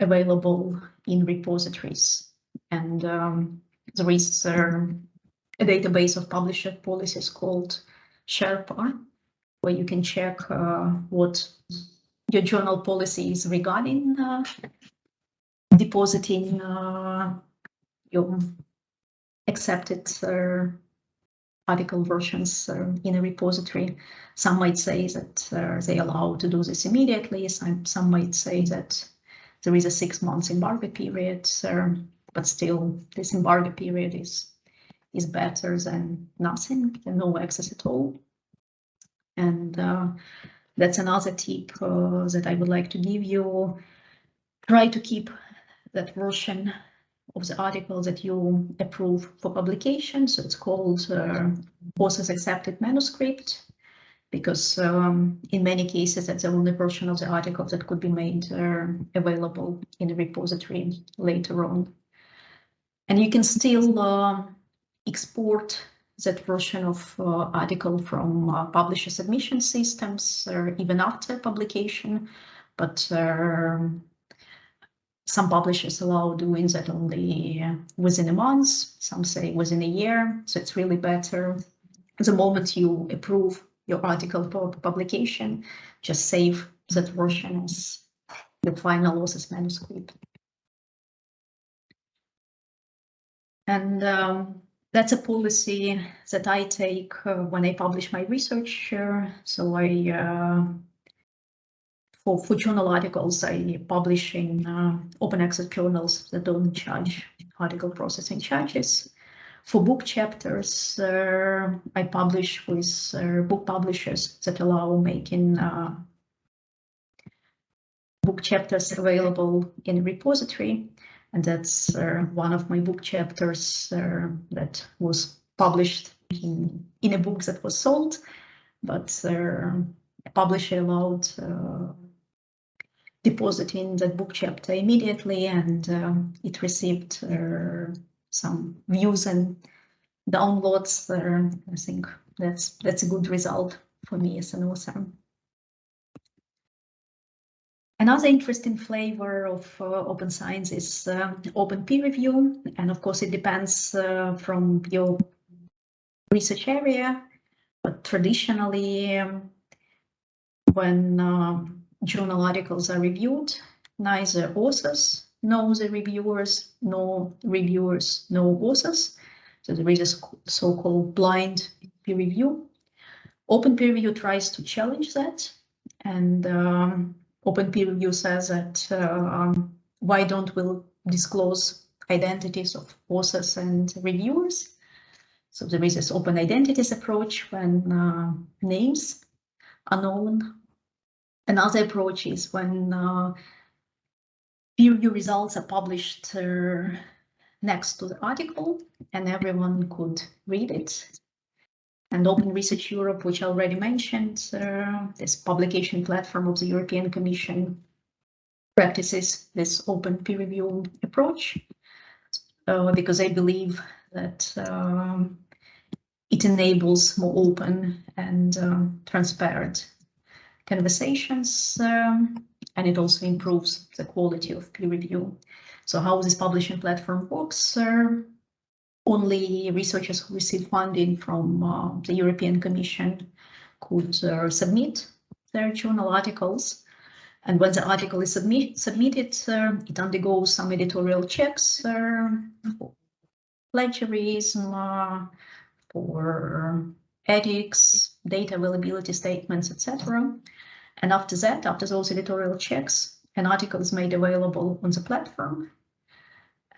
available in repositories. And um, there is uh, a database of publisher policies called Sherpa where you can check uh, what your journal policy is regarding uh, depositing uh, your accepted uh, article versions uh, in a repository. Some might say that uh, they allow to do this immediately. Some, some might say that there is a six months embargo period, but still this embargo period is is better than nothing, than no access at all. And uh, that's another tip uh, that I would like to give you. Try to keep that version of the article that you approve for publication. So it's called uh, authors accepted manuscript because um, in many cases that's the only version of the article that could be made uh, available in the repository later on. And you can still uh, export that version of uh, article from uh, publisher submission systems or even after publication, but uh, some publishers allow doing that only within a month, some say within a year, so it's really better. The moment you approve your article for publication, just save that version as the final author's manuscript. And um, that's a policy that I take uh, when I publish my research. Uh, so I, uh, for, for journal articles, I publish in uh, open access journals that don't charge article processing charges. For book chapters, uh, I publish with uh, book publishers that allow making book chapters available in a repository and that's uh, one of my book chapters uh, that was published in, in a book that was sold, but uh, a publisher allowed uh, depositing that book chapter immediately, and um, it received uh, some views and downloads. I think that's that's a good result for me as an author. Another interesting flavor of uh, open science is uh, open peer review. And of course, it depends uh, from your research area. But traditionally, um, when um, journal articles are reviewed, neither authors know the reviewers, nor reviewers know authors. So there is a so-called blind peer review. Open peer review tries to challenge that. And um, open peer review says that uh, why don't we disclose identities of authors and reviewers? So there is this open identities approach when uh, names are known. Another approach is when uh, peer review results are published uh, next to the article and everyone could read it. And Open Research Europe, which I already mentioned, uh, this publication platform of the European Commission practices this open peer review approach uh, because I believe that um, it enables more open and uh, transparent conversations, um, and it also improves the quality of peer review. So how this publishing platform works, uh, only researchers who receive funding from uh, the European Commission could uh, submit their journal articles. And when the article is submit, submitted, uh, it undergoes some editorial checks for plagiarism, uh, for ethics, data availability statements, etc. And after that, after those editorial checks, an article is made available on the platform.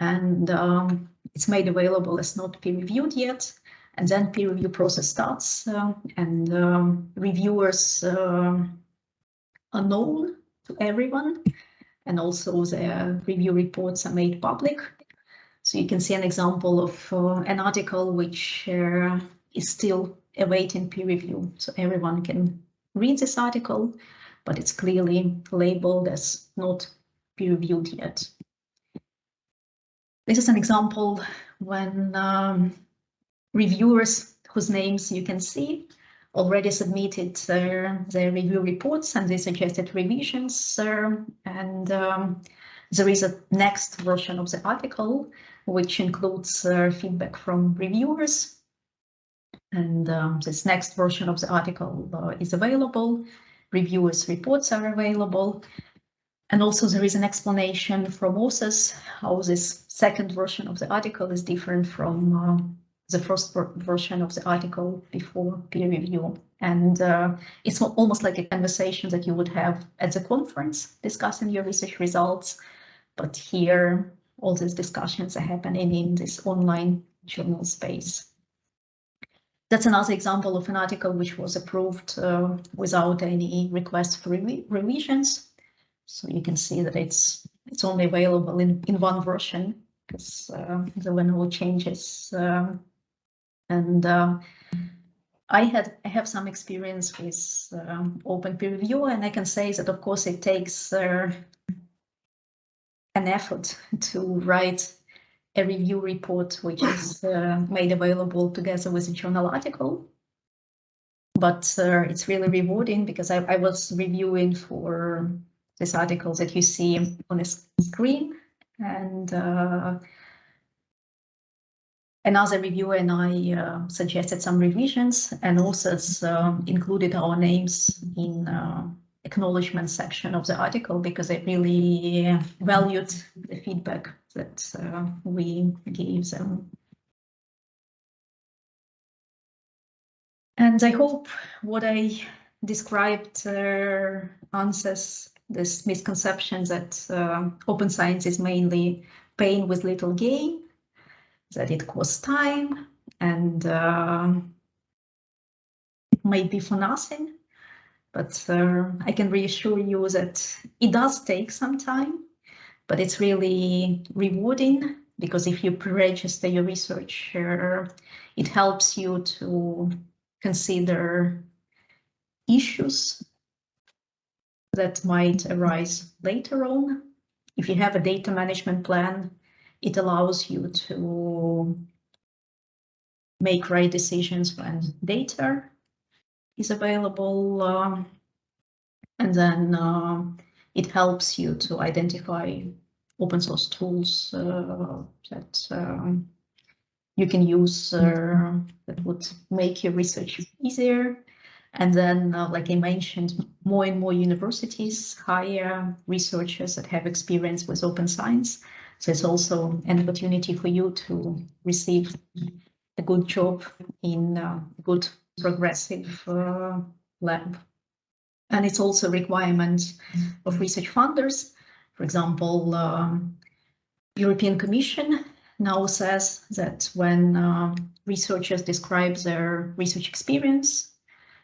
And um, it's made available as not peer reviewed yet. And then peer review process starts uh, and um, reviewers uh, are known to everyone. And also their review reports are made public. So you can see an example of uh, an article which uh, is still awaiting peer review. So everyone can read this article, but it's clearly labeled as not peer reviewed yet. This is an example when um, reviewers whose names you can see already submitted their, review reports and they suggested revisions. And um, there is a next version of the article, which includes uh, feedback from reviewers. And um, this next version of the article uh, is available. Reviewers' reports are available. And also there is an explanation from authors how this second version of the article is different from uh, the first version of the article before peer review. And uh, it's almost like a conversation that you would have at the conference discussing your research results. But here, all these discussions are happening in this online journal space. That's another example of an article which was approved uh, without any request for revisions. So you can see that it's it's only available in, in one version because uh, there were no changes. Um, and uh, I had I have some experience with um, open peer review, and I can say that of course it takes uh, an effort *laughs* to write a review report which is *laughs* uh, made available together with a journal article. But uh, it's really rewarding because I, I was reviewing for this article that you see on the screen. And uh, another reviewer and I uh, suggested some revisions and also uh, included our names in uh, acknowledgement section of the article because I really valued the feedback that uh, we gave them. And I hope what I described uh, answers this misconception that uh, open science is mainly pain with little gain, that it costs time and uh, it may be for nothing. But uh, I can reassure you that it does take some time, but it's really rewarding because if you pre-register your research, uh, it helps you to consider issues that might arise later on. If you have a data management plan, it allows you to make right decisions when data is available. Um, and then uh, it helps you to identify open source tools uh, that um, you can use uh, that would make your research easier and then, uh, like I mentioned, more and more universities hire researchers that have experience with open science. So it's also an opportunity for you to receive a good job in a good progressive uh, lab. And it's also a requirement of research funders. For example, um, European Commission now says that when uh, researchers describe their research experience,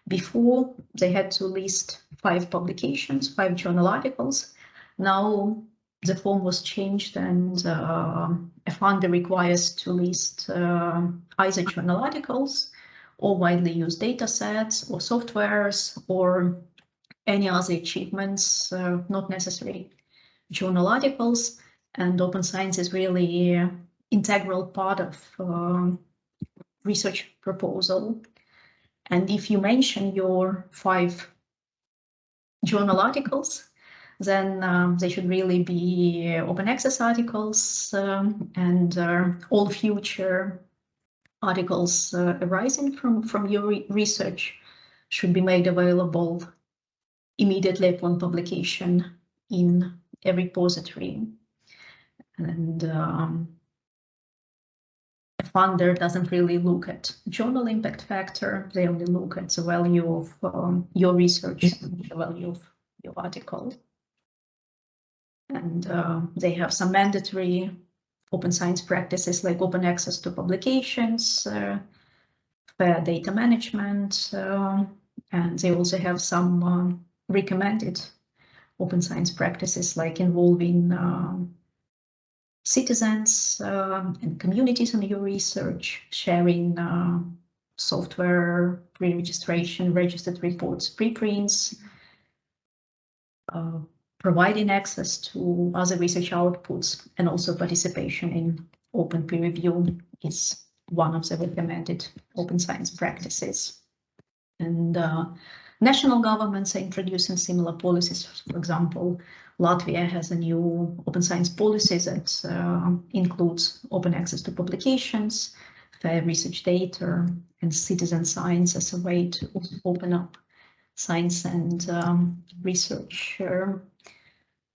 before they had to list five publications, five journal articles. Now the form was changed and uh, a funder requires to list uh, either journal articles or widely used data sets or softwares or any other achievements, uh, not necessarily journal articles. And open science is really an integral part of uh, research proposal and if you mention your five journal articles, then um, they should really be open access articles um, and uh, all future articles uh, arising from, from your re research should be made available immediately upon publication in a repository. And um, a funder doesn't really look at journal impact factor, they only look at the value of um, your research, the value of your article. And uh, they have some mandatory open science practices like open access to publications, uh, fair data management, uh, and they also have some uh, recommended open science practices like involving citizens and communities in your research, sharing uh, software, pre-registration, registered reports, preprints, uh, providing access to other research outputs and also participation in open peer review is one of the recommended open science practices. And uh, national governments are introducing similar policies. For example, Latvia has a new open science policy that uh, includes open access to publications, fair research data, and citizen science as a way to open up science and um, research.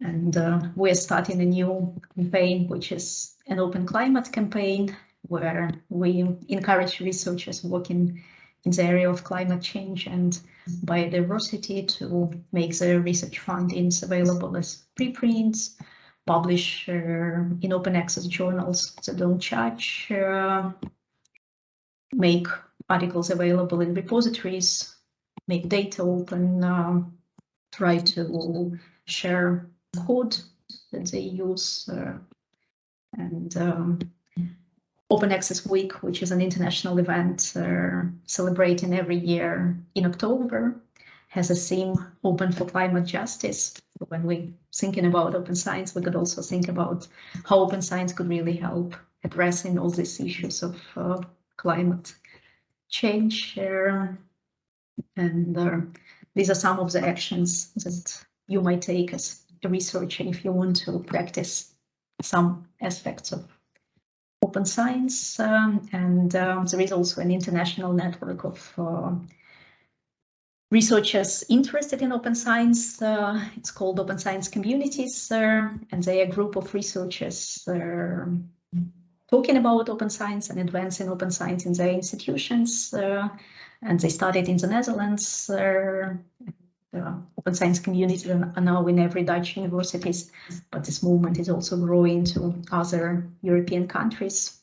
And uh, we're starting a new campaign, which is an open climate campaign, where we encourage researchers working in the area of climate change and biodiversity to make their research findings available as preprints, publish uh, in open access journals that don't charge, uh, make articles available in repositories, make data open, uh, try to share code that they use uh, and um, Open Access Week, which is an international event uh, celebrating every year in October, has a theme open for climate justice. When we're thinking about open science, we could also think about how open science could really help addressing all these issues of uh, climate change. Uh, and uh, these are some of the actions that you might take as a researcher if you want to practice some aspects of open science, um, and um, there is also an international network of uh, researchers interested in open science. Uh, it's called Open Science Communities, uh, and they are a group of researchers uh, talking about open science and advancing open science in their institutions. And they started in the Netherlands. Uh, open science community are now in every Dutch universities, but this movement is also growing to other European countries.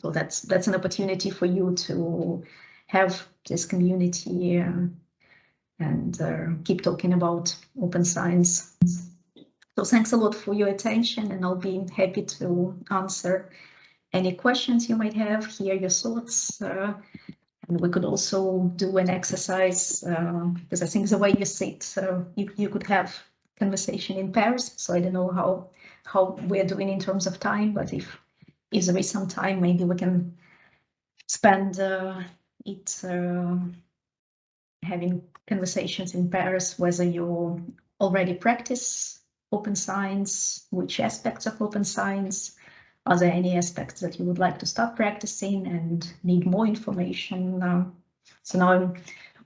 So that's that's an opportunity for you to have this community uh, and uh, keep talking about open science. So thanks a lot for your attention and I'll be happy to answer any questions you might have, hear your thoughts. Uh, and we could also do an exercise uh, because I think the way you sit, so you, you could have conversation in pairs. So I don't know how how we're doing in terms of time, but if if there is some time, maybe we can spend uh, it uh, having conversations in pairs, whether you already practice open science, which aspects of open science, are there any aspects that you would like to start practicing and need more information? So now I'm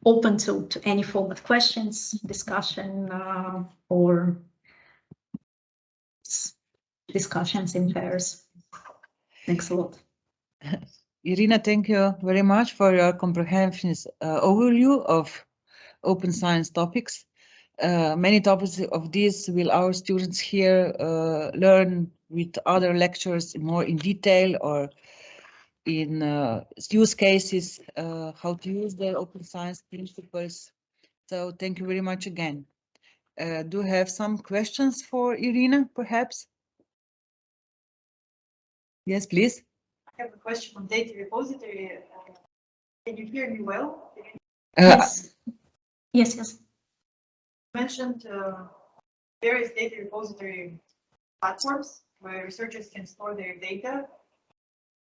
open to, to any form of questions, discussion, uh, or discussions in pairs. Thanks a lot.
Irina, thank you very much for your comprehensive uh, overview of open science topics. Uh, many topics of these will our students here uh, learn with other lectures more in detail or in uh, use cases, uh, how to use the open science principles. So thank you very much again. Uh, do you have some questions for Irina, perhaps? Yes, please.
I have a question on data repository. Uh, Can you hear me well? You
Uh,
yes. Yes, yes.
mentioned uh, various data repository platforms where researchers can store their data,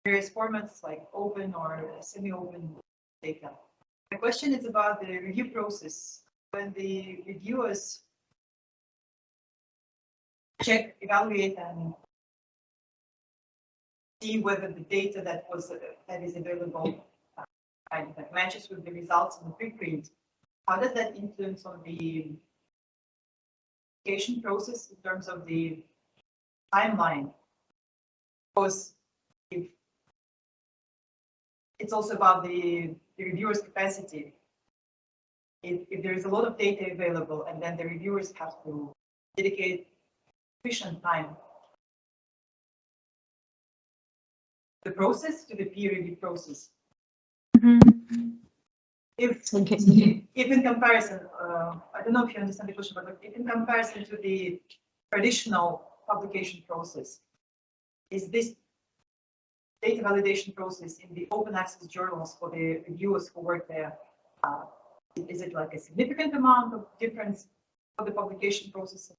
various formats like open or semi-open data. The question is about the review process. when the reviewers check, evaluate, and see whether the data that was, that is available uh, and that matches with the results in the preprint, how does that influence on the application process in terms of the timeline? Because if it's also about the, the reviewer's capacity. If, if there is a lot of data available and then the reviewers have to dedicate sufficient time the process to the peer review process. If,
Thank you.
if in comparison, uh, I don't know if you understand the question, but if in comparison to the traditional publication process, is this data validation process in the open access journals for the reviewers who work there, uh, is it like a significant amount of difference for the publication process in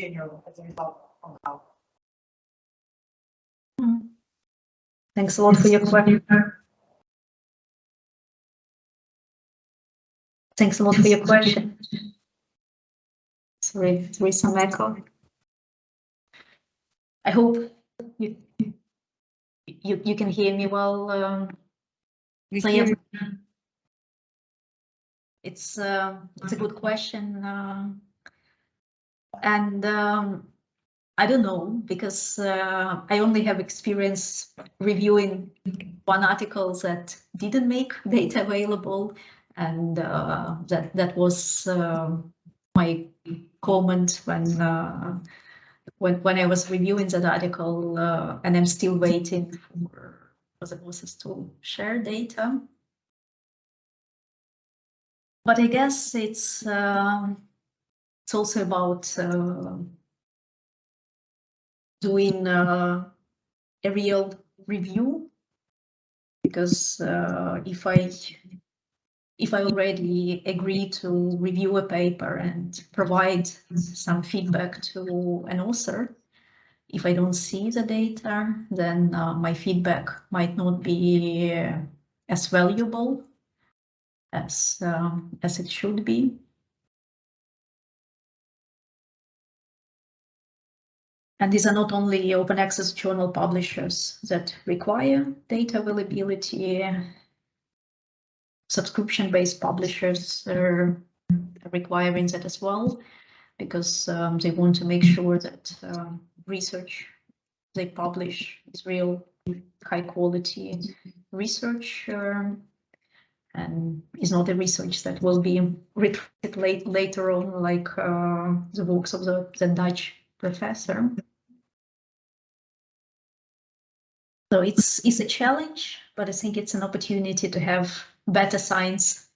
general as a result of how?
Thanks a lot for your question. Thanks a lot for your question. Sorry, there is some echo. I hope you you you can hear me well. Um, so
you.
it's uh, it's a good question, uh, and um, I don't know because uh, I only have experience reviewing one article that didn't make *laughs* data available, and uh, that that was uh, my comment when uh, when when I was reviewing that article, uh, and I'm still waiting for the bosses to share data. But I guess it's um, it's also about uh, doing uh, a real review because uh, if I if I already agree to review a paper and provide some feedback to an author, if I don't see the data, then uh, my feedback might not be uh, as valuable as um, as it should be. And these are not only open access journal publishers that require data availability. Subscription-based publishers are requiring that as well, because um, they want to make sure that um, research they publish is real high quality research um, and is not a research that will be repeated late, later on like uh, the works of the, the Dutch professor. So it's it's a challenge, but I think it's an opportunity to have better science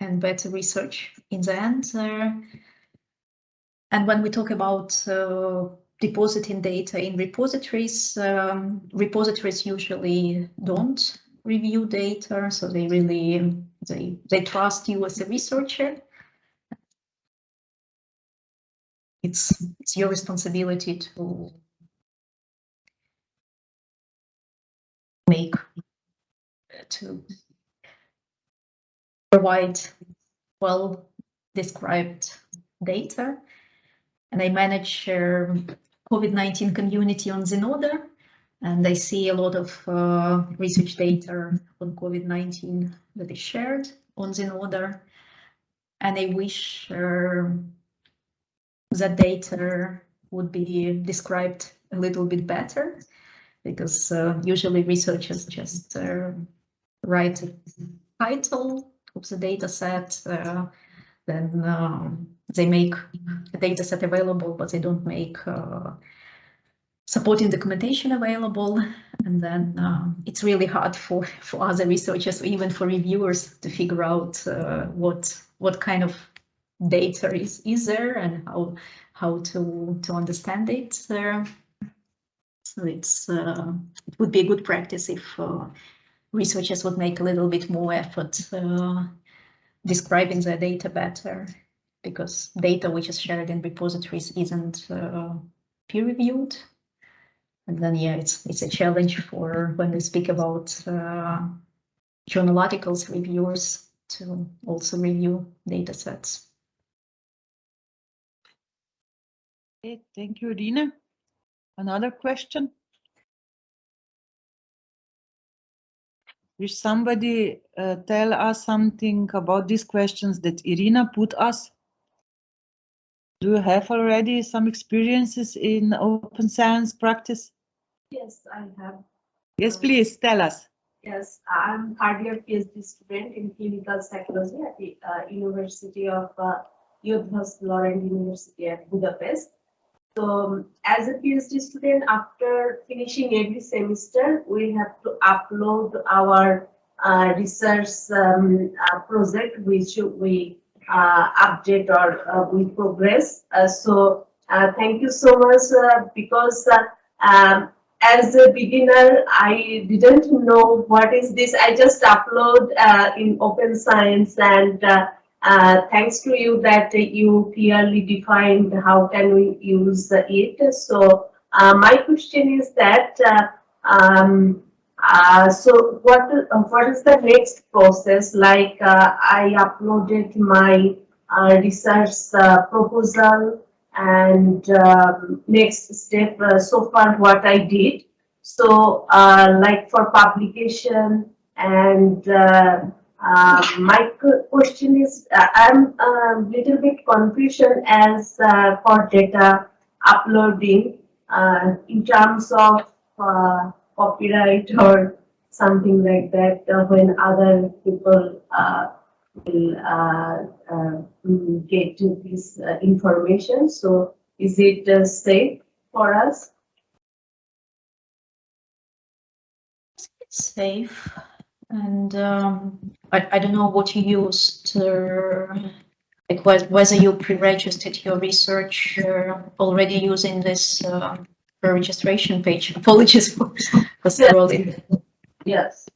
and better research in the end. Uh, and when we talk about uh, depositing data in repositories, um, repositories usually don't review data, so they really they they trust you as a researcher. It's it's your responsibility to make to provide well described data. And I manage uh, COVID-19 community on Zenodo, and I see a lot of uh, research data on COVID-19 that is shared on Zenodo. And I wish uh, that data would be described a little bit better because uh, usually researchers just uh, write a title of the data set, uh, then um, they make the data set available, but they don't make uh, supporting documentation available. And then um, it's really hard for, for other researchers, or even for reviewers to figure out uh, what what kind of data is, is there and how how to to understand it. Uh, so it's uh, it would be a good practice if uh, researchers would make a little bit more effort uh, describing their data better, because data which is shared in repositories isn't uh, peer reviewed. And then yeah, it's it's a challenge for when we speak about uh, journal articles reviewers to also review data sets.
Okay, thank you, Irina. Another question? Will somebody uh, tell us something about these questions that Irina put us? Do you have already some experiences in open science practice?
Yes, I have.
Yes, please tell us.
Yes, I'm year PhD student in clinical psychology at the uh, University of uh, Eötvös Loránd University at Budapest. So um, as a PhD student, after finishing every semester, we have to upload our uh, research um, uh, project, which we uh, update or uh, we progress. Uh, so uh, thank you so much because um, as a beginner, I didn't know what is this. I just upload in Open Science and uh, thanks to you that you clearly defined how can we use it. So uh, my question is that, uh, um, uh, so what, uh, what is the next process? Like uh, I uploaded my research proposal and um, next step so far what I did. So like for publication and uh, my question is uh, I'm a little bit confusion as uh, for data uploading uh, in terms of uh, copyright or something like that when other people will mm, get to this information. So is it safe for us?
Safe. And um, I, I don't know what you used, uh, like whe- whether you pre-registered your research uh, already using this uh, registration page. *laughs* Apologies for, for scrolling.
Yes.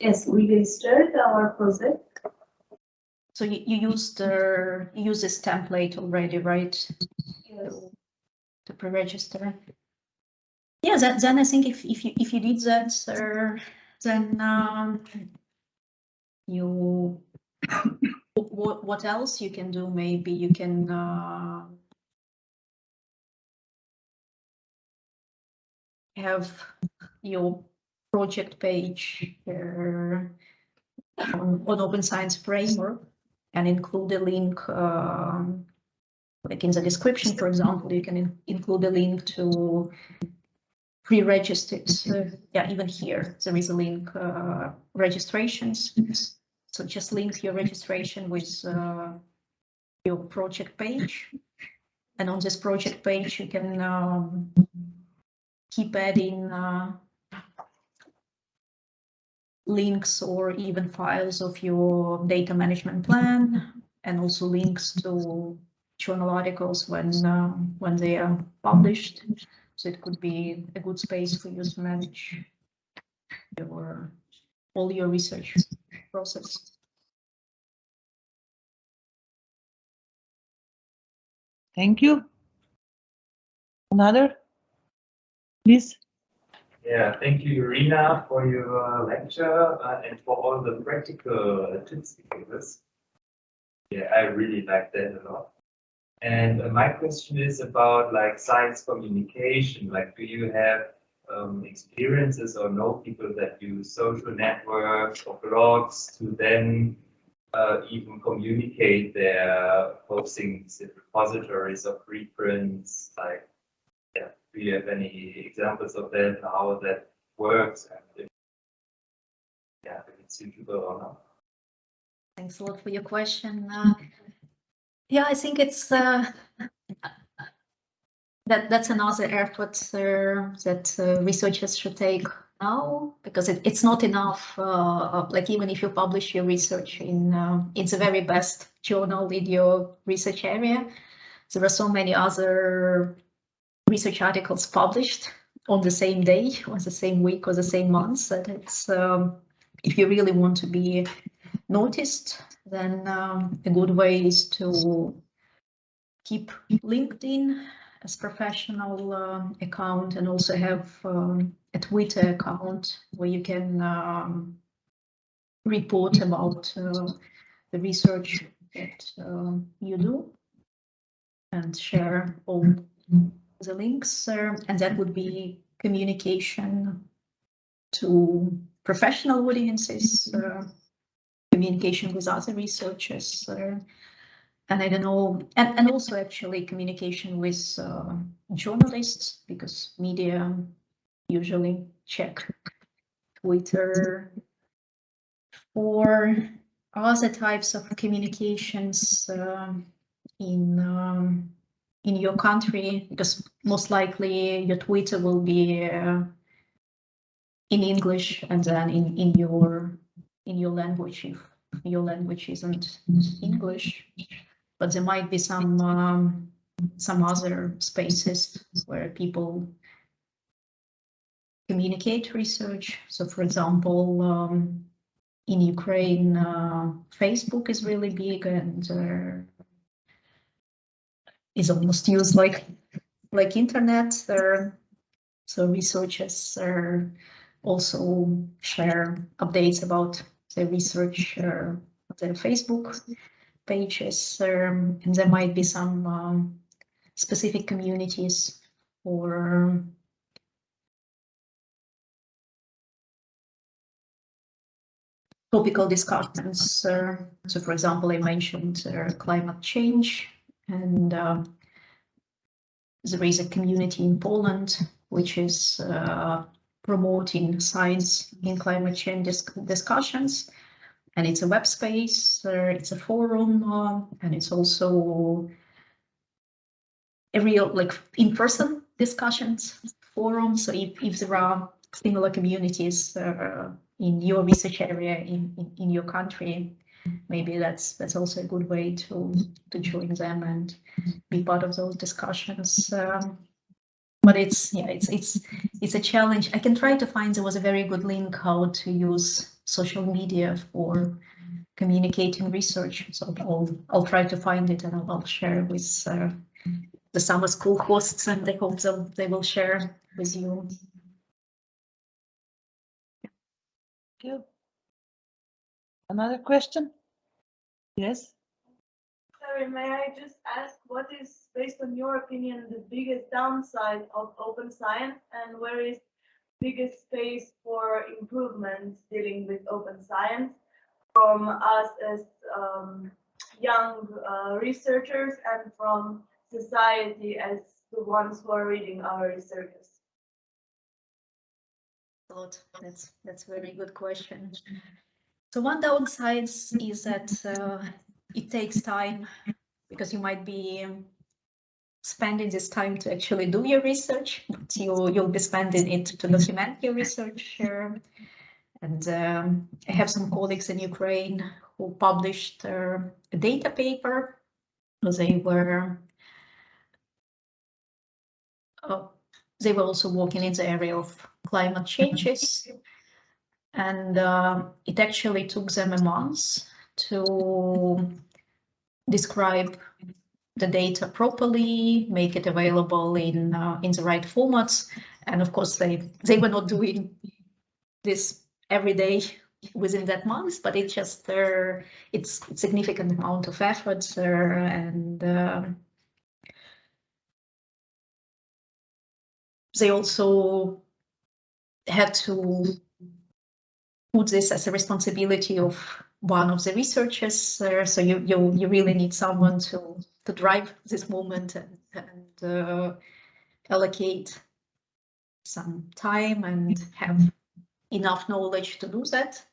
Yes, we registered our project.
So you, you used uh, you use this template already, right?
Yes.
to- To pre-register. Yeah, then, then I think if, if you, if you did that, uh, then, um, you, *coughs* what, what else you can do? Maybe you can, uh, have your project page, uh, on, on Open Science Framework and include a link, um, like in the description, for example, you can in- include a link to pre-registered, uh, yeah, even here, there is a link, uh, registrations. So just link your registration with, uh, your project page. And on this project page, you can, um, keep adding, uh, links or even files of your data management plan and also links to journal articles when uh, when they are published. So it could be a good space for you to manage your all your research process.
Thank you. Another? Please.
Yeah, thank you, Irina, for your uh, lecture uh, and for all the practical tips you gave us. Yeah, I really like that a lot. And uh, my question is about like science communication. Like, do you have um, experiences or know people that use social networks or blogs to then uh, even communicate their postings in repositories of preprints? Like, yeah, do you have any examples of that, how that works and if, yeah, if it's suitable or not?
Thanks a lot for your question. Uh, yeah, I think it's uh, that that's another effort uh, that uh, researchers should take now because it, it's not enough. Uh, like even if you publish your research in uh, in the very best journal in your research area, there are so many other research articles published on the same day, or the same week, or the same month that it's um, if you really want to be noticed, then um, a good way is to keep LinkedIn as professional uh, account and also have um, a Twitter account where you can um, report about uh, the research that um, you do and share all the links. uh, and that would be communication to professional audiences, uh, communication with other researchers, uh, and I don't know, and, and also actually communication with uh, journalists because media usually check Twitter for other types of communications um, in um, in your country because most likely your Twitter will be uh, in English and then in in your in your language if your language isn't English but there might be some um, some other spaces where people communicate research. So, for example, um, in Ukraine, uh, Facebook is really big and uh, is almost used like like internet. So researchers also share updates about their research uh, their Facebook pages, um, and there might be some um, specific communities or topical discussions. Uh, so, for example, I mentioned uh, climate change, and uh, there is a community in Poland which is uh, promoting science in climate change dis discussions and it's a web space, uh, it's a forum, uh, and it's also a real like in-person discussions forum. So if, if there are similar communities uh, in your research area in, in, in, your country, maybe that's that's also a good way to to join them and be part of those discussions. Um, but it's yeah it's it's it's a challenge i can try to find there was a very good link how to use social media for communicating research so i'll i'll try to find it and i'll, I'll share with uh, the summer school hosts and they hope they'll, they will share with you
Thank you. Another question? Yes?
Sorry, may I just ask what is, based on your opinion, the biggest downside of open science and where is biggest space for improvement dealing with open science from us as um, young uh, researchers and from society as the ones who are reading our researches?
That's that's a very good question. So one downside is that uh, it takes time because you might be spending this time to actually do your research. You, you'll be spending it to document your research. And um, I have some colleagues in Ukraine who published uh, a data paper. They were uh, they were also working in the area of climate changes. And uh, it actually took them a month to describe the data properly, make it available in uh, in the right formats. And of course, they they were not doing this every day within that month, but it just uh, it's significant amount of effort uh, and uh, they also had to put this as a responsibility of one of the researchers. Uh, so you, you you really need someone to to drive this movement and, and uh, allocate some time and have enough knowledge to do that.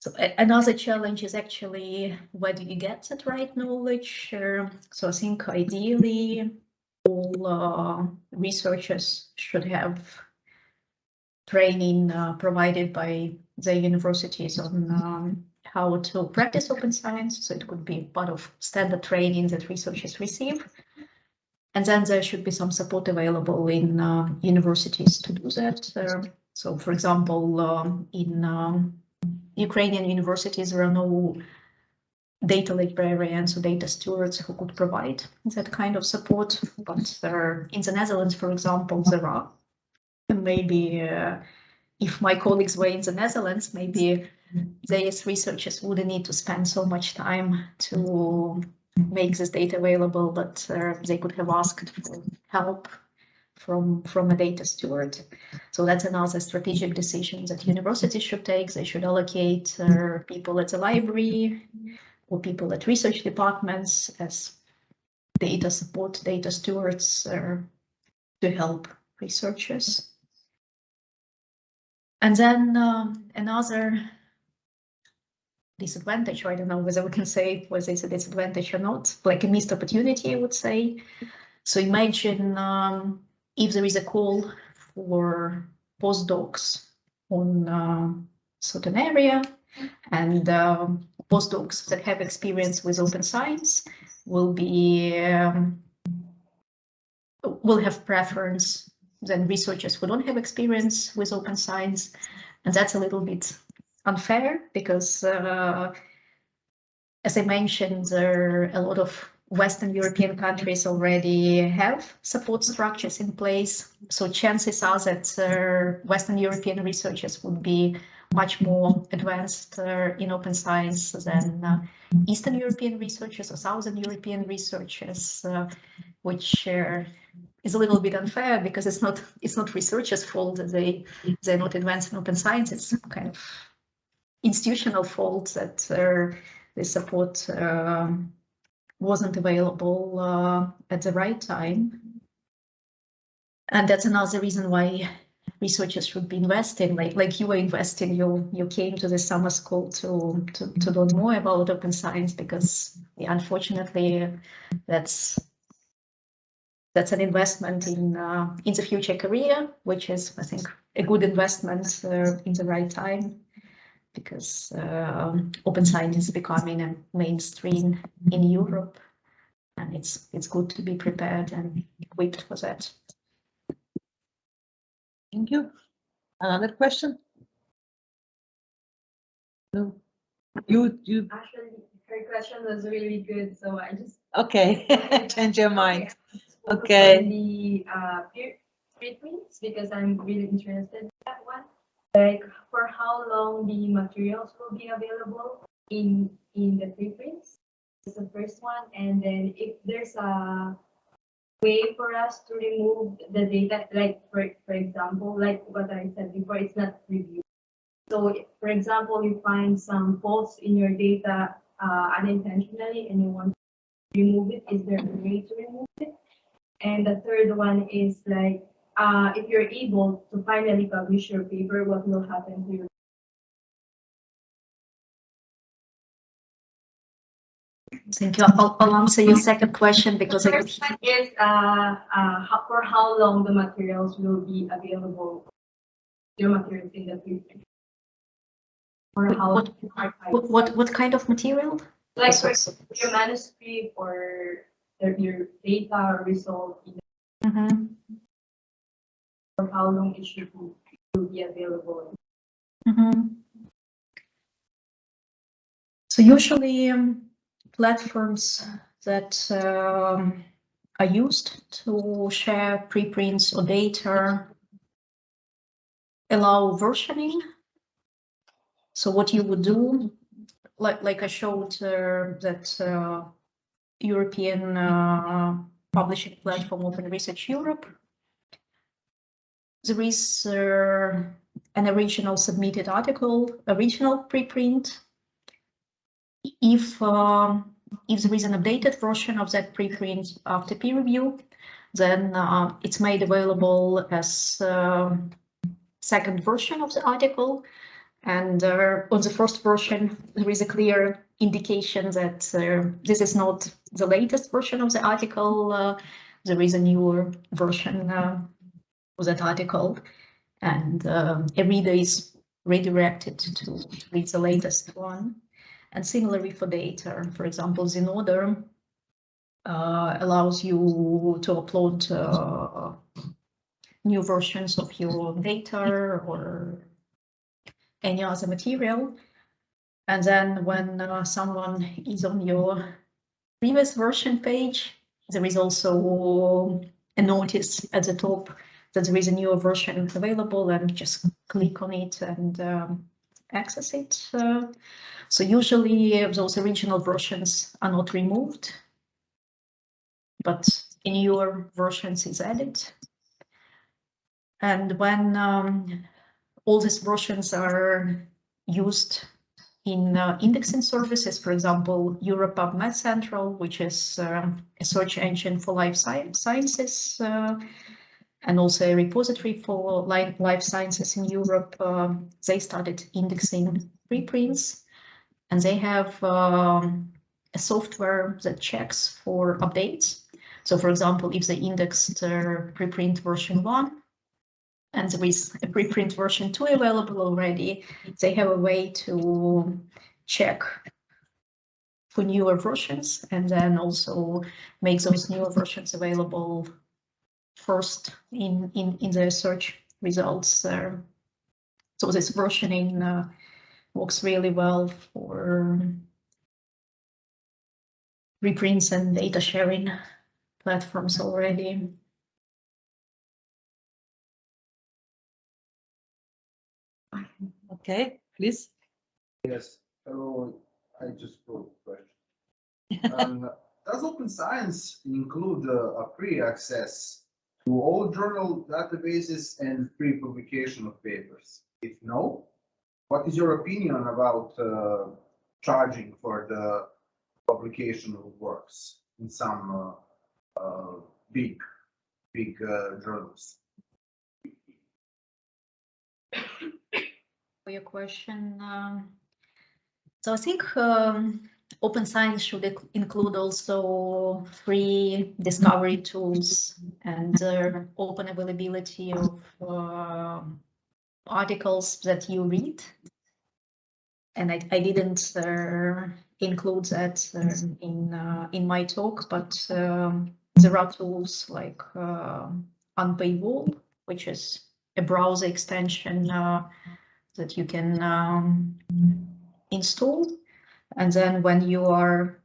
So another challenge is actually where do you get that right knowledge? Uh, so I think ideally all uh, researchers should have training uh, provided by the universities on um, how to practice open science. So it could be part of standard training that researchers receive. And then there should be some support available in uh, universities to do that. Uh, so for example, um, in um, Ukrainian universities, there are no data librarians or data stewards who could provide that kind of support. But there, in the Netherlands, for example, there are. Maybe uh, if my colleagues were in the Netherlands, maybe they as researchers wouldn't need to spend so much time to make this data available, but uh, they could have asked for help from from a data steward. So that's another strategic decision that universities should take. They should allocate uh, people at the library or people at research departments as data support, data stewards uh, to help researchers. And then um, another disadvantage, I don't know whether we can say whether it's a disadvantage or not, like a missed opportunity, I would say. So imagine um, if there is a call for postdocs on uh, certain area and um, postdocs that have experience with open science will be um, will have preference than researchers who don't have experience with open science and that's a little bit unfair because uh, as I mentioned there are a lot of Western European countries already have support structures in place. So chances are that uh, Western European researchers would be much more advanced uh, in open science than uh, Eastern European researchers or Southern European researchers, uh, which is a little bit unfair because it's not it's not researchers' fault that they they're not advanced in open science. It's kind of institutional fault that uh, the support um, wasn't available uh, at the right time. And that's another reason why researchers should be investing, like like you were investing, you you came to the summer school to to, to learn more about open science because yeah, unfortunately that's that's an investment in uh, in the future career, which is I think a good investment uh, in the right time because uh, open science is becoming a mainstream in Europe, and it's it's good to be prepared and equipped for that.
Thank you. Another question? No. You, you,
Actually, her question was really good, so I just.
okay, *laughs* change your mind.
focus
Okay.
The uh, preprints, because I'm really interested in that one. Like, for how long the materials will be available in, in the preprints? Is the first one, and then if there's a way for us to remove the data, like, for, for example, like what I said before, it's not reviewed. So, for example, you find some faults in your data uh, unintentionally and you want to remove it, is there a way to remove it? And the third one is like, uh, if you're able to finally publish your paper, what will happen to your
Thank you. I'll, I'll answer your second question because I could
First one is, uh, uh, how, for how long the materials will be available, your materials in the future? Or how.
What- What, what, what kind of material?
Like, for your manuscript or your- data result, you know,
Mhm,
for how long it should be, available.
mhm. So usually um, platforms that um, are used to share preprints or data allow versioning. So what you would do, like like I showed uh, that uh, European uh, publishing platform Open Research Europe. There is uh, an original submitted article, original preprint. If um, if there is an updated version of that preprint after peer review, then uh, it's made available as uh, second version of the article. And uh, on the first version, there is a clear indication that uh, this is not the latest version of the article. Uh, there is a newer version uh, of that article, and um, a reader is redirected to, to read the latest one. And similarly for data, for example, Zenodo uh, allows you to upload uh, new versions of your data or any other material. And then when uh, someone is on your previous version page, there is also a notice at the top that there is a newer version available and just click on it and um, access it. Uh, so usually those original versions are not removed, but in your versions is added. And when um, all these versions are used in uh, indexing services, for example, Europe PubMed Central, which is uh, a search engine for life sciences, uh, and also a repository for life, sciences in Europe, um, they started indexing preprints, and they have um, a software that checks for updates. So for example, if they indexed uh, preprint version one, and is a preprint version 2 available already, they have a way to check for newer versions and then also make those newer versions available first in, in, in the search results. Uh, so this versioning uh, works really well for preprints and data sharing platforms already. *laughs*
Okay, please.
Yes, hello, I just wrote a question. *laughs* Um, Does Open Science include uh, a free access to all journal databases and free publication of papers? If no, what is your opinion about uh, charging for the publication of works in some uh, uh, big, big uh, journals? *laughs*
for your question. Um, so I think um, open science should include also free discovery tools and uh, open availability of uh, articles that you read. And I, I didn't uh, include that uh, in uh, in my talk, but um, there are tools like uh, Unpaywall, which is a browser extension uh, that you can um, install. And then when you are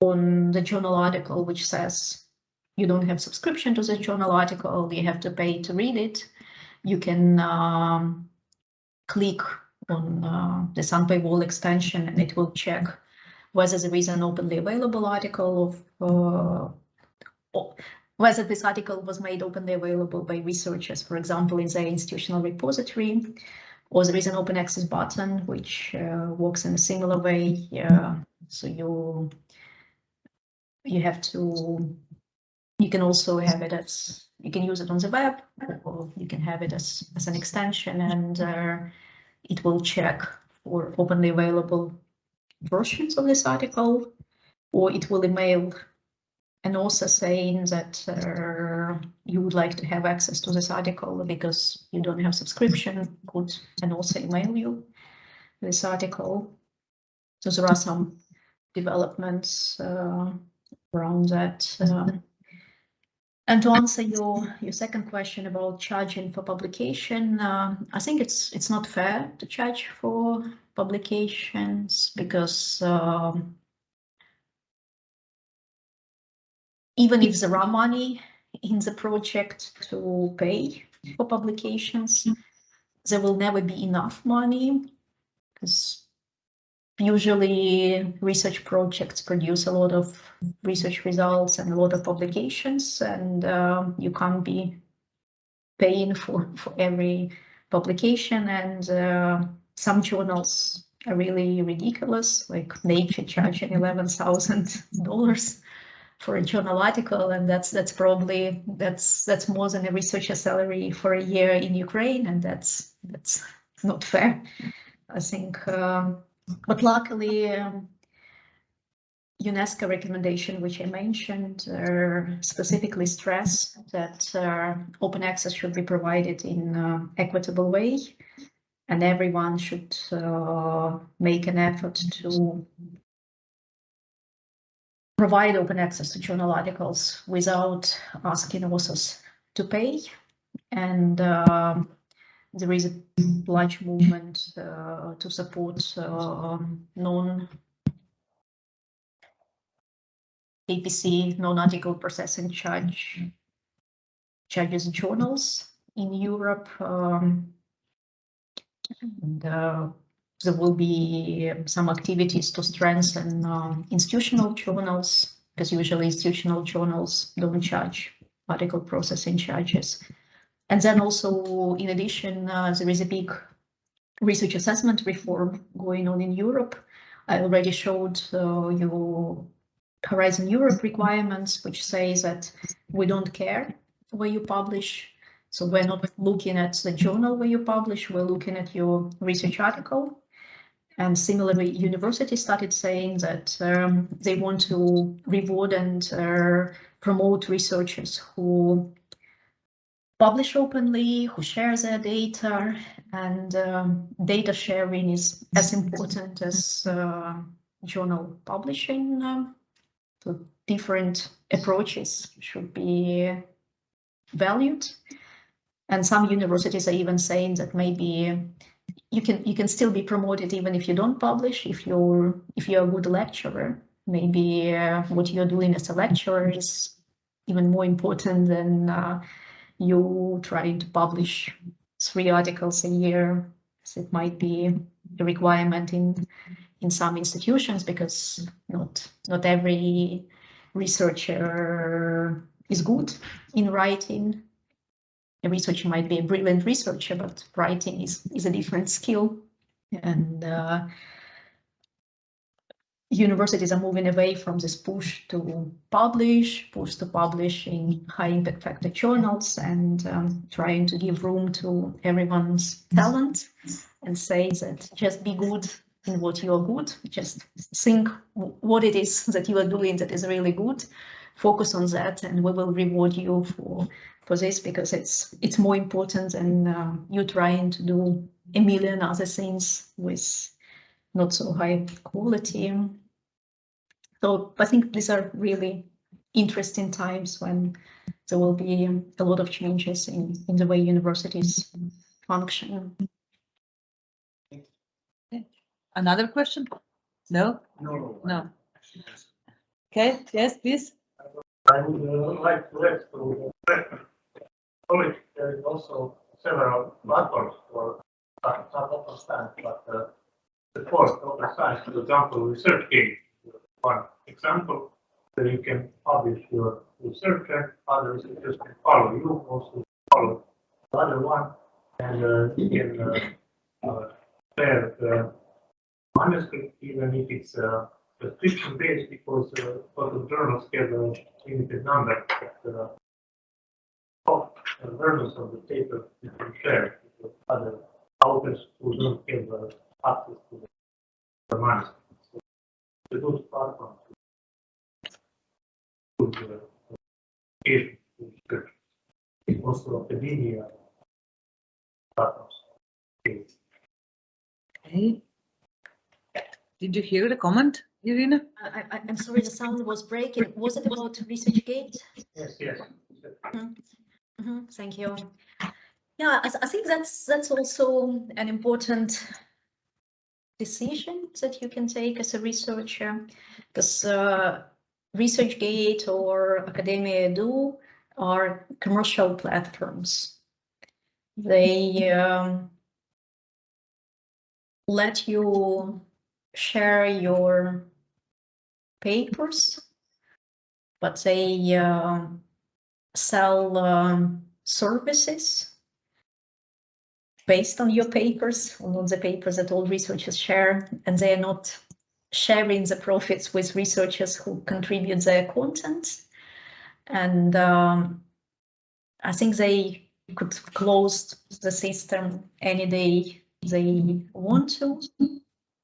on the journal article, which says you don't have subscription to the journal article, you have to pay to read it, you can um, click on uh, the Unpaywall extension and it will check whether there is an openly available article of uh, whether this article was made openly available by researchers, for example, in their institutional repository, or there is an open access button which uh, works in a similar way. Yeah, so you you have to you can also have it as you can use it on the web or you can have it as, as an extension and uh, it will check for openly available versions of this article or it will email an also saying that uh, you would like to have access to this article because you don't have subscription, could and also email you this article. So there are some developments uh, around that. Um, and to answer your your second question about charging for publication, uh, I think it's it's not fair to charge for publications because um, even if there are money in the project to pay for publications, there will never be enough money because usually research projects produce a lot of research results and a lot of publications and um, you can't be paying for, for every publication and uh, some journals are really ridiculous like nature charging $11,000 for a journal article and that's that's probably that's that's more than a researcher salary for a year in Ukraine and that's that's not fair I think um, but luckily um, UNESCO recommendation which I mentioned uh, specifically stress that uh, open access should be provided in uh, equitable way and everyone should uh, make an effort to provide open access to journal articles without asking authors to pay. And um, there is a large movement uh, to support um, non APC, non-article processing charge charges journals in Europe. Um, and, uh, there will be some activities to strengthen um, institutional journals, because usually institutional journals don't charge article processing charges. And then also, in addition, uh, there is a big research assessment reform going on in Europe. I already showed uh, you Horizon Europe requirements, which say that we don't care where you publish. So we're not looking at the journal where you publish, we're looking at your research article. And similarly, universities started saying that um, they want to reward and uh, promote researchers who publish openly, who share their data, and um, data sharing is as important as uh, journal publishing. Um, so different approaches should be valued. And some universities are even saying that maybe you can you can still be promoted even if you don't publish if you're if you're a good lecturer. Maybe uh, what you're doing as a lecturer is even more important than uh, you trying to publish three articles a year as it might be a requirement in in some institutions because not not every researcher is good in writing a researcher might be a brilliant researcher, but writing is, is a different skill. And uh, universities are moving away from this push to publish, push to publish in high impact factor journals and um, trying to give room to everyone's talent and say that just be good in what you are good, just think what it is *laughs* that you are doing that is really good, focus on that and we will reward you for for this because it's it's more important than uh, you trying to do a million other things with not so high quality. So I think these are really interesting times when there will be a lot of changes in, in the way universities function.
Another question? No?
No.
No. Okay, yes, please.
I would uh, like to there is also several platforms for not open science, but uh, the fourth open science, for example, ResearchGate. One example where you can publish your research and other researchers can follow you, also follow the other one, and uh, you can uh, uh, share the manuscript even if it's uh, subscription based because uh, journals have a limited number. But, versions of the paper you can share with other authors who don't have uh, access to the, the manuscript. So it's a good platform to to the education research. Also academia platforms.
Okay. Did you hear the comment, Irina?
I, I, I'm sorry, the sound was breaking. Was it about ResearchGate?
Yes, yes.
Mhm, Thank you. Yeah, I, I think that's that's also an important decision that you can take as a researcher, because uh, ResearchGate or Academia Edu are commercial platforms. They um, let you share your papers, but they um, sell um, services based on your papers, on the papers that all researchers share, and they are not sharing the profits with researchers who contribute their content. And um, I think they could close the system any day they want to.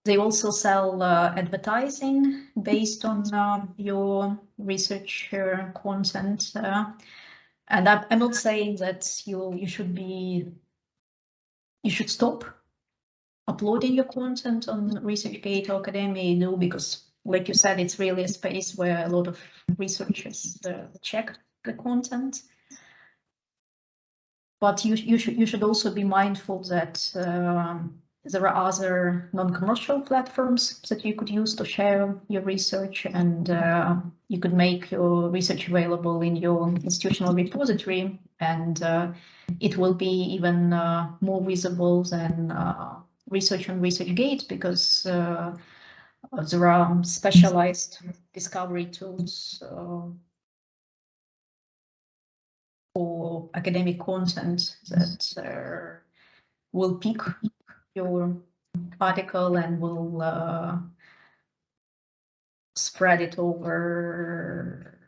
They also sell uh, advertising based on uh, your research uh, content. And I'm, I'm not saying that you you should be you should stop uploading your content on ResearchGate or Academia Edu because, like you said, it's really a space where a lot of researchers uh, check the content. but you, you should, you should also be mindful that um, there are other non-commercial platforms that you could use to share your research and uh, you could make your research available in your institutional repository. And uh, it will be even uh, more visible than uh, research on ResearchGate because uh, there are specialized discovery tools uh, for academic content that will pick your article and will uh, spread it over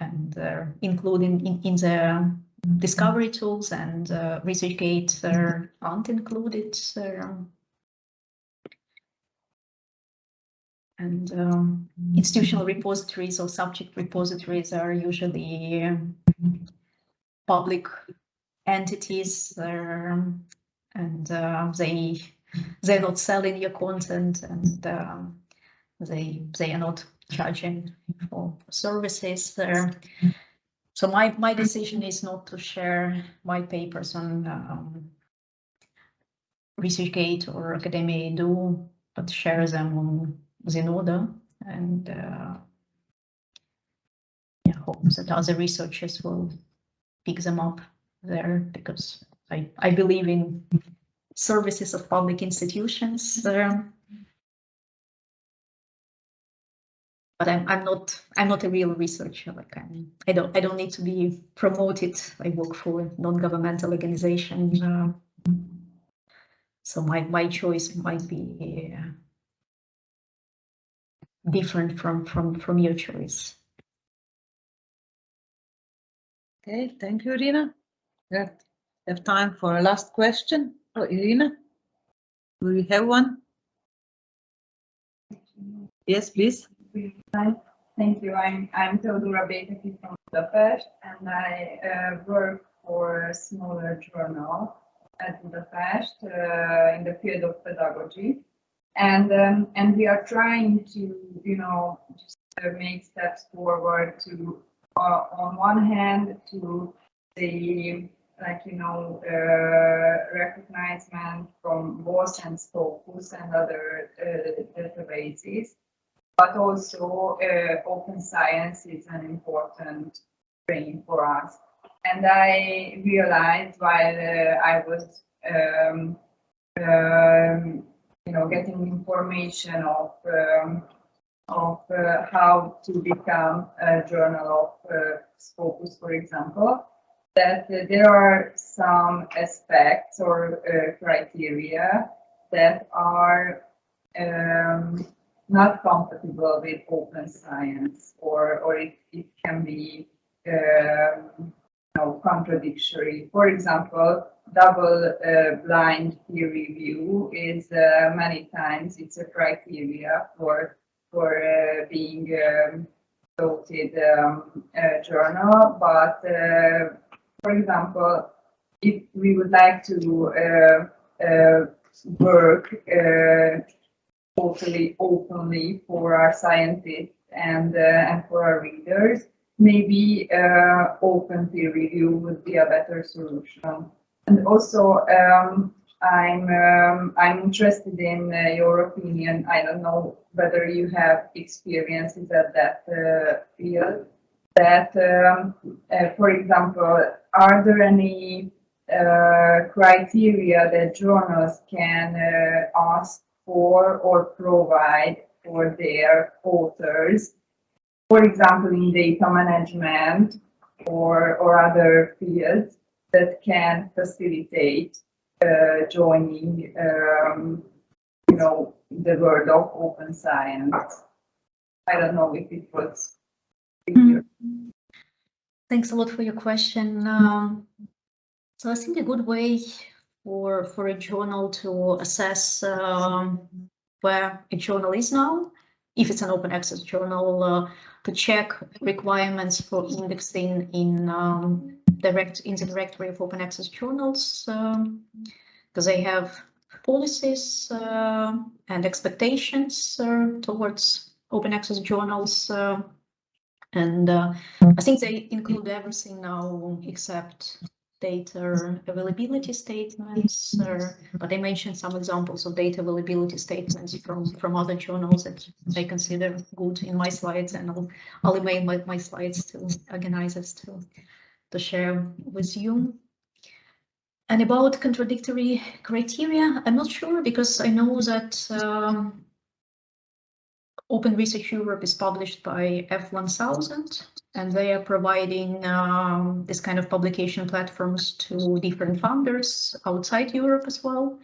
and uh, including in, in the discovery tools and uh, ResearchGate uh, aren't included. And um, institutional repositories or subject repositories are usually um, public entities um, and uh, they they're not selling your content and um, they they are not charging for services there. So my my decision is not to share my papers on um, ResearchGate or Academia Edu, but share them on Zenodo and uh, yeah, hope that other researchers will pick them up there because I, I believe in services of public institutions. But I'm, I'm not I'm not a real researcher like I'm I don't I don't need to be promoted I work for a non-governmental organization uh, so my my choice might be uh, different from from from your choice
Okay, thank you, Irina. We have- time for a last question. Oh, Irina? Do you have one? Yes, please.
Thank you. I'm, I'm Teodora from Budapest and I uh, work for a smaller journal at Budapest uh, in the field of pedagogy. And, um, and we are trying to, you know, just uh, make steps forward to, uh, on one hand, to the, like, you know, uh, recognition from WOS and Scopus and other uh, databases but also uh, open science is an important thing for us. And I realized while uh, I was, um, um, you know, getting information of um, of uh, how to become a journal of uh, Scopus, for example, that there are some aspects or uh, criteria that are um, not compatible with open science or, or it, it can be um, you know, contradictory. For example, double uh, blind peer review is uh, many times it's a criteria for for uh, being um, voted um, journal. But uh, for example, if we would like to uh, uh, work uh, totally openly for our scientists and, uh, and for our readers, maybe uh, open peer review would be a better solution. And also, um, I'm um, I'm interested in uh, your opinion. I don't know whether you have experiences at that uh, field. That, um, uh, for example, are there any uh, criteria that journals can uh, ask for or provide for their authors? For example, in data management or or other fields that can facilitate uh, joining, um, you know, the world of open science. I don't know if it was clear.
Thanks a lot for your question. Um, so I think a good way for for a journal to assess um, where a journal is now, if it's an open access journal, uh, to check requirements for indexing in um, direct in the directory of open access journals, because they have policies uh, and expectations uh, towards open access journals. And uh, I think they include everything now except data availability statements, uh, but I mentioned some examples of data availability statements from, from other journals that I consider good in my slides, and I'll, I'll email my, my slides to organizers to, to share with you. And about contradictory criteria, I'm not sure because I know that um, Open Research Europe is published by F1000 and they are providing um, this kind of publication platforms to different funders outside Europe as well.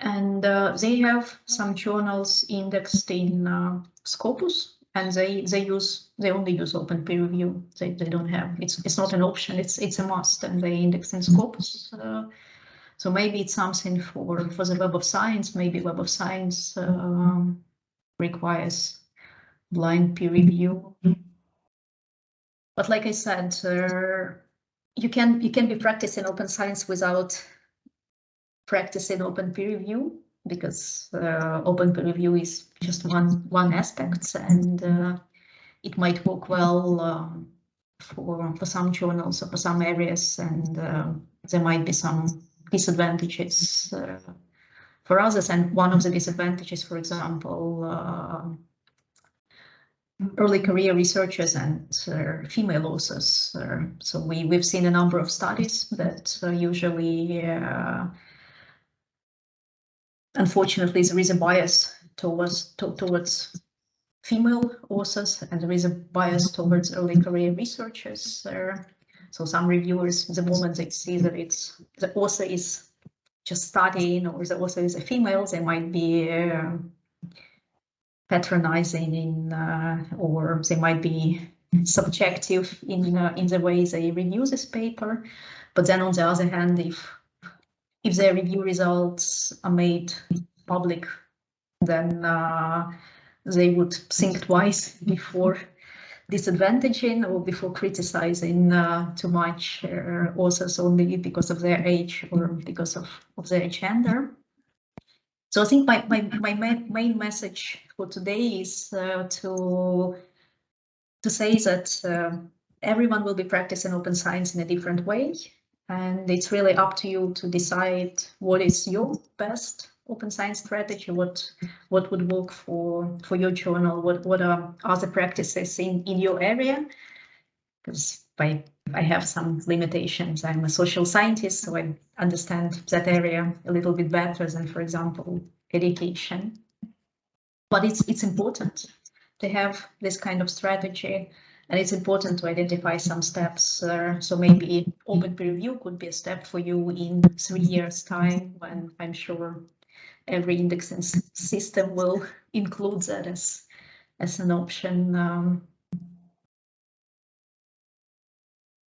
And uh, they have some journals indexed in uh, Scopus and they they use they only use open peer review. They, they don't have it's it's not an option, it's it's a must and they index in Scopus. Uh, so maybe it's something for for the Web of Science, maybe Web of Science um, requires blind peer review. But like I said, uh, you can you can be practicing open science without practicing open peer review because uh, open peer review is just one one aspect and uh, it might work well um, for for some journals or for some areas and uh, there might be some disadvantages uh, for others. And one of the disadvantages, for example, uh, early career researchers and uh, female authors. Uh, so we, we've seen a number of studies that uh, usually, uh, unfortunately, there is a bias towards, to, towards female authors and there is a bias towards early career researchers. so some reviewers, the moment they see that it's the author is just studying or the is a female, they might be uh, patronizing in, uh, or they might be subjective in uh, in the way they review this paper. But then on the other hand, if if their review results are made public, then uh, they would think twice before disadvantaging or before criticizing uh, too much uh, authors only because of their age or because of, of their gender. So I think my, my, my main message for today is uh, to, to say that uh, everyone will be practicing open science in a different way. And it's really up to you to decide what is your best open science strategy, what what would work for for your journal, what what are other practices in in your area? Because I I have some limitations. I'm a social scientist, so I understand that area a little bit better than, for example, education. But it's it's important to have this kind of strategy and it's important to identify some steps. Uh, so maybe open peer review could be a step for you in three years time when I'm sure every indexing system will include that as, as an option. Um,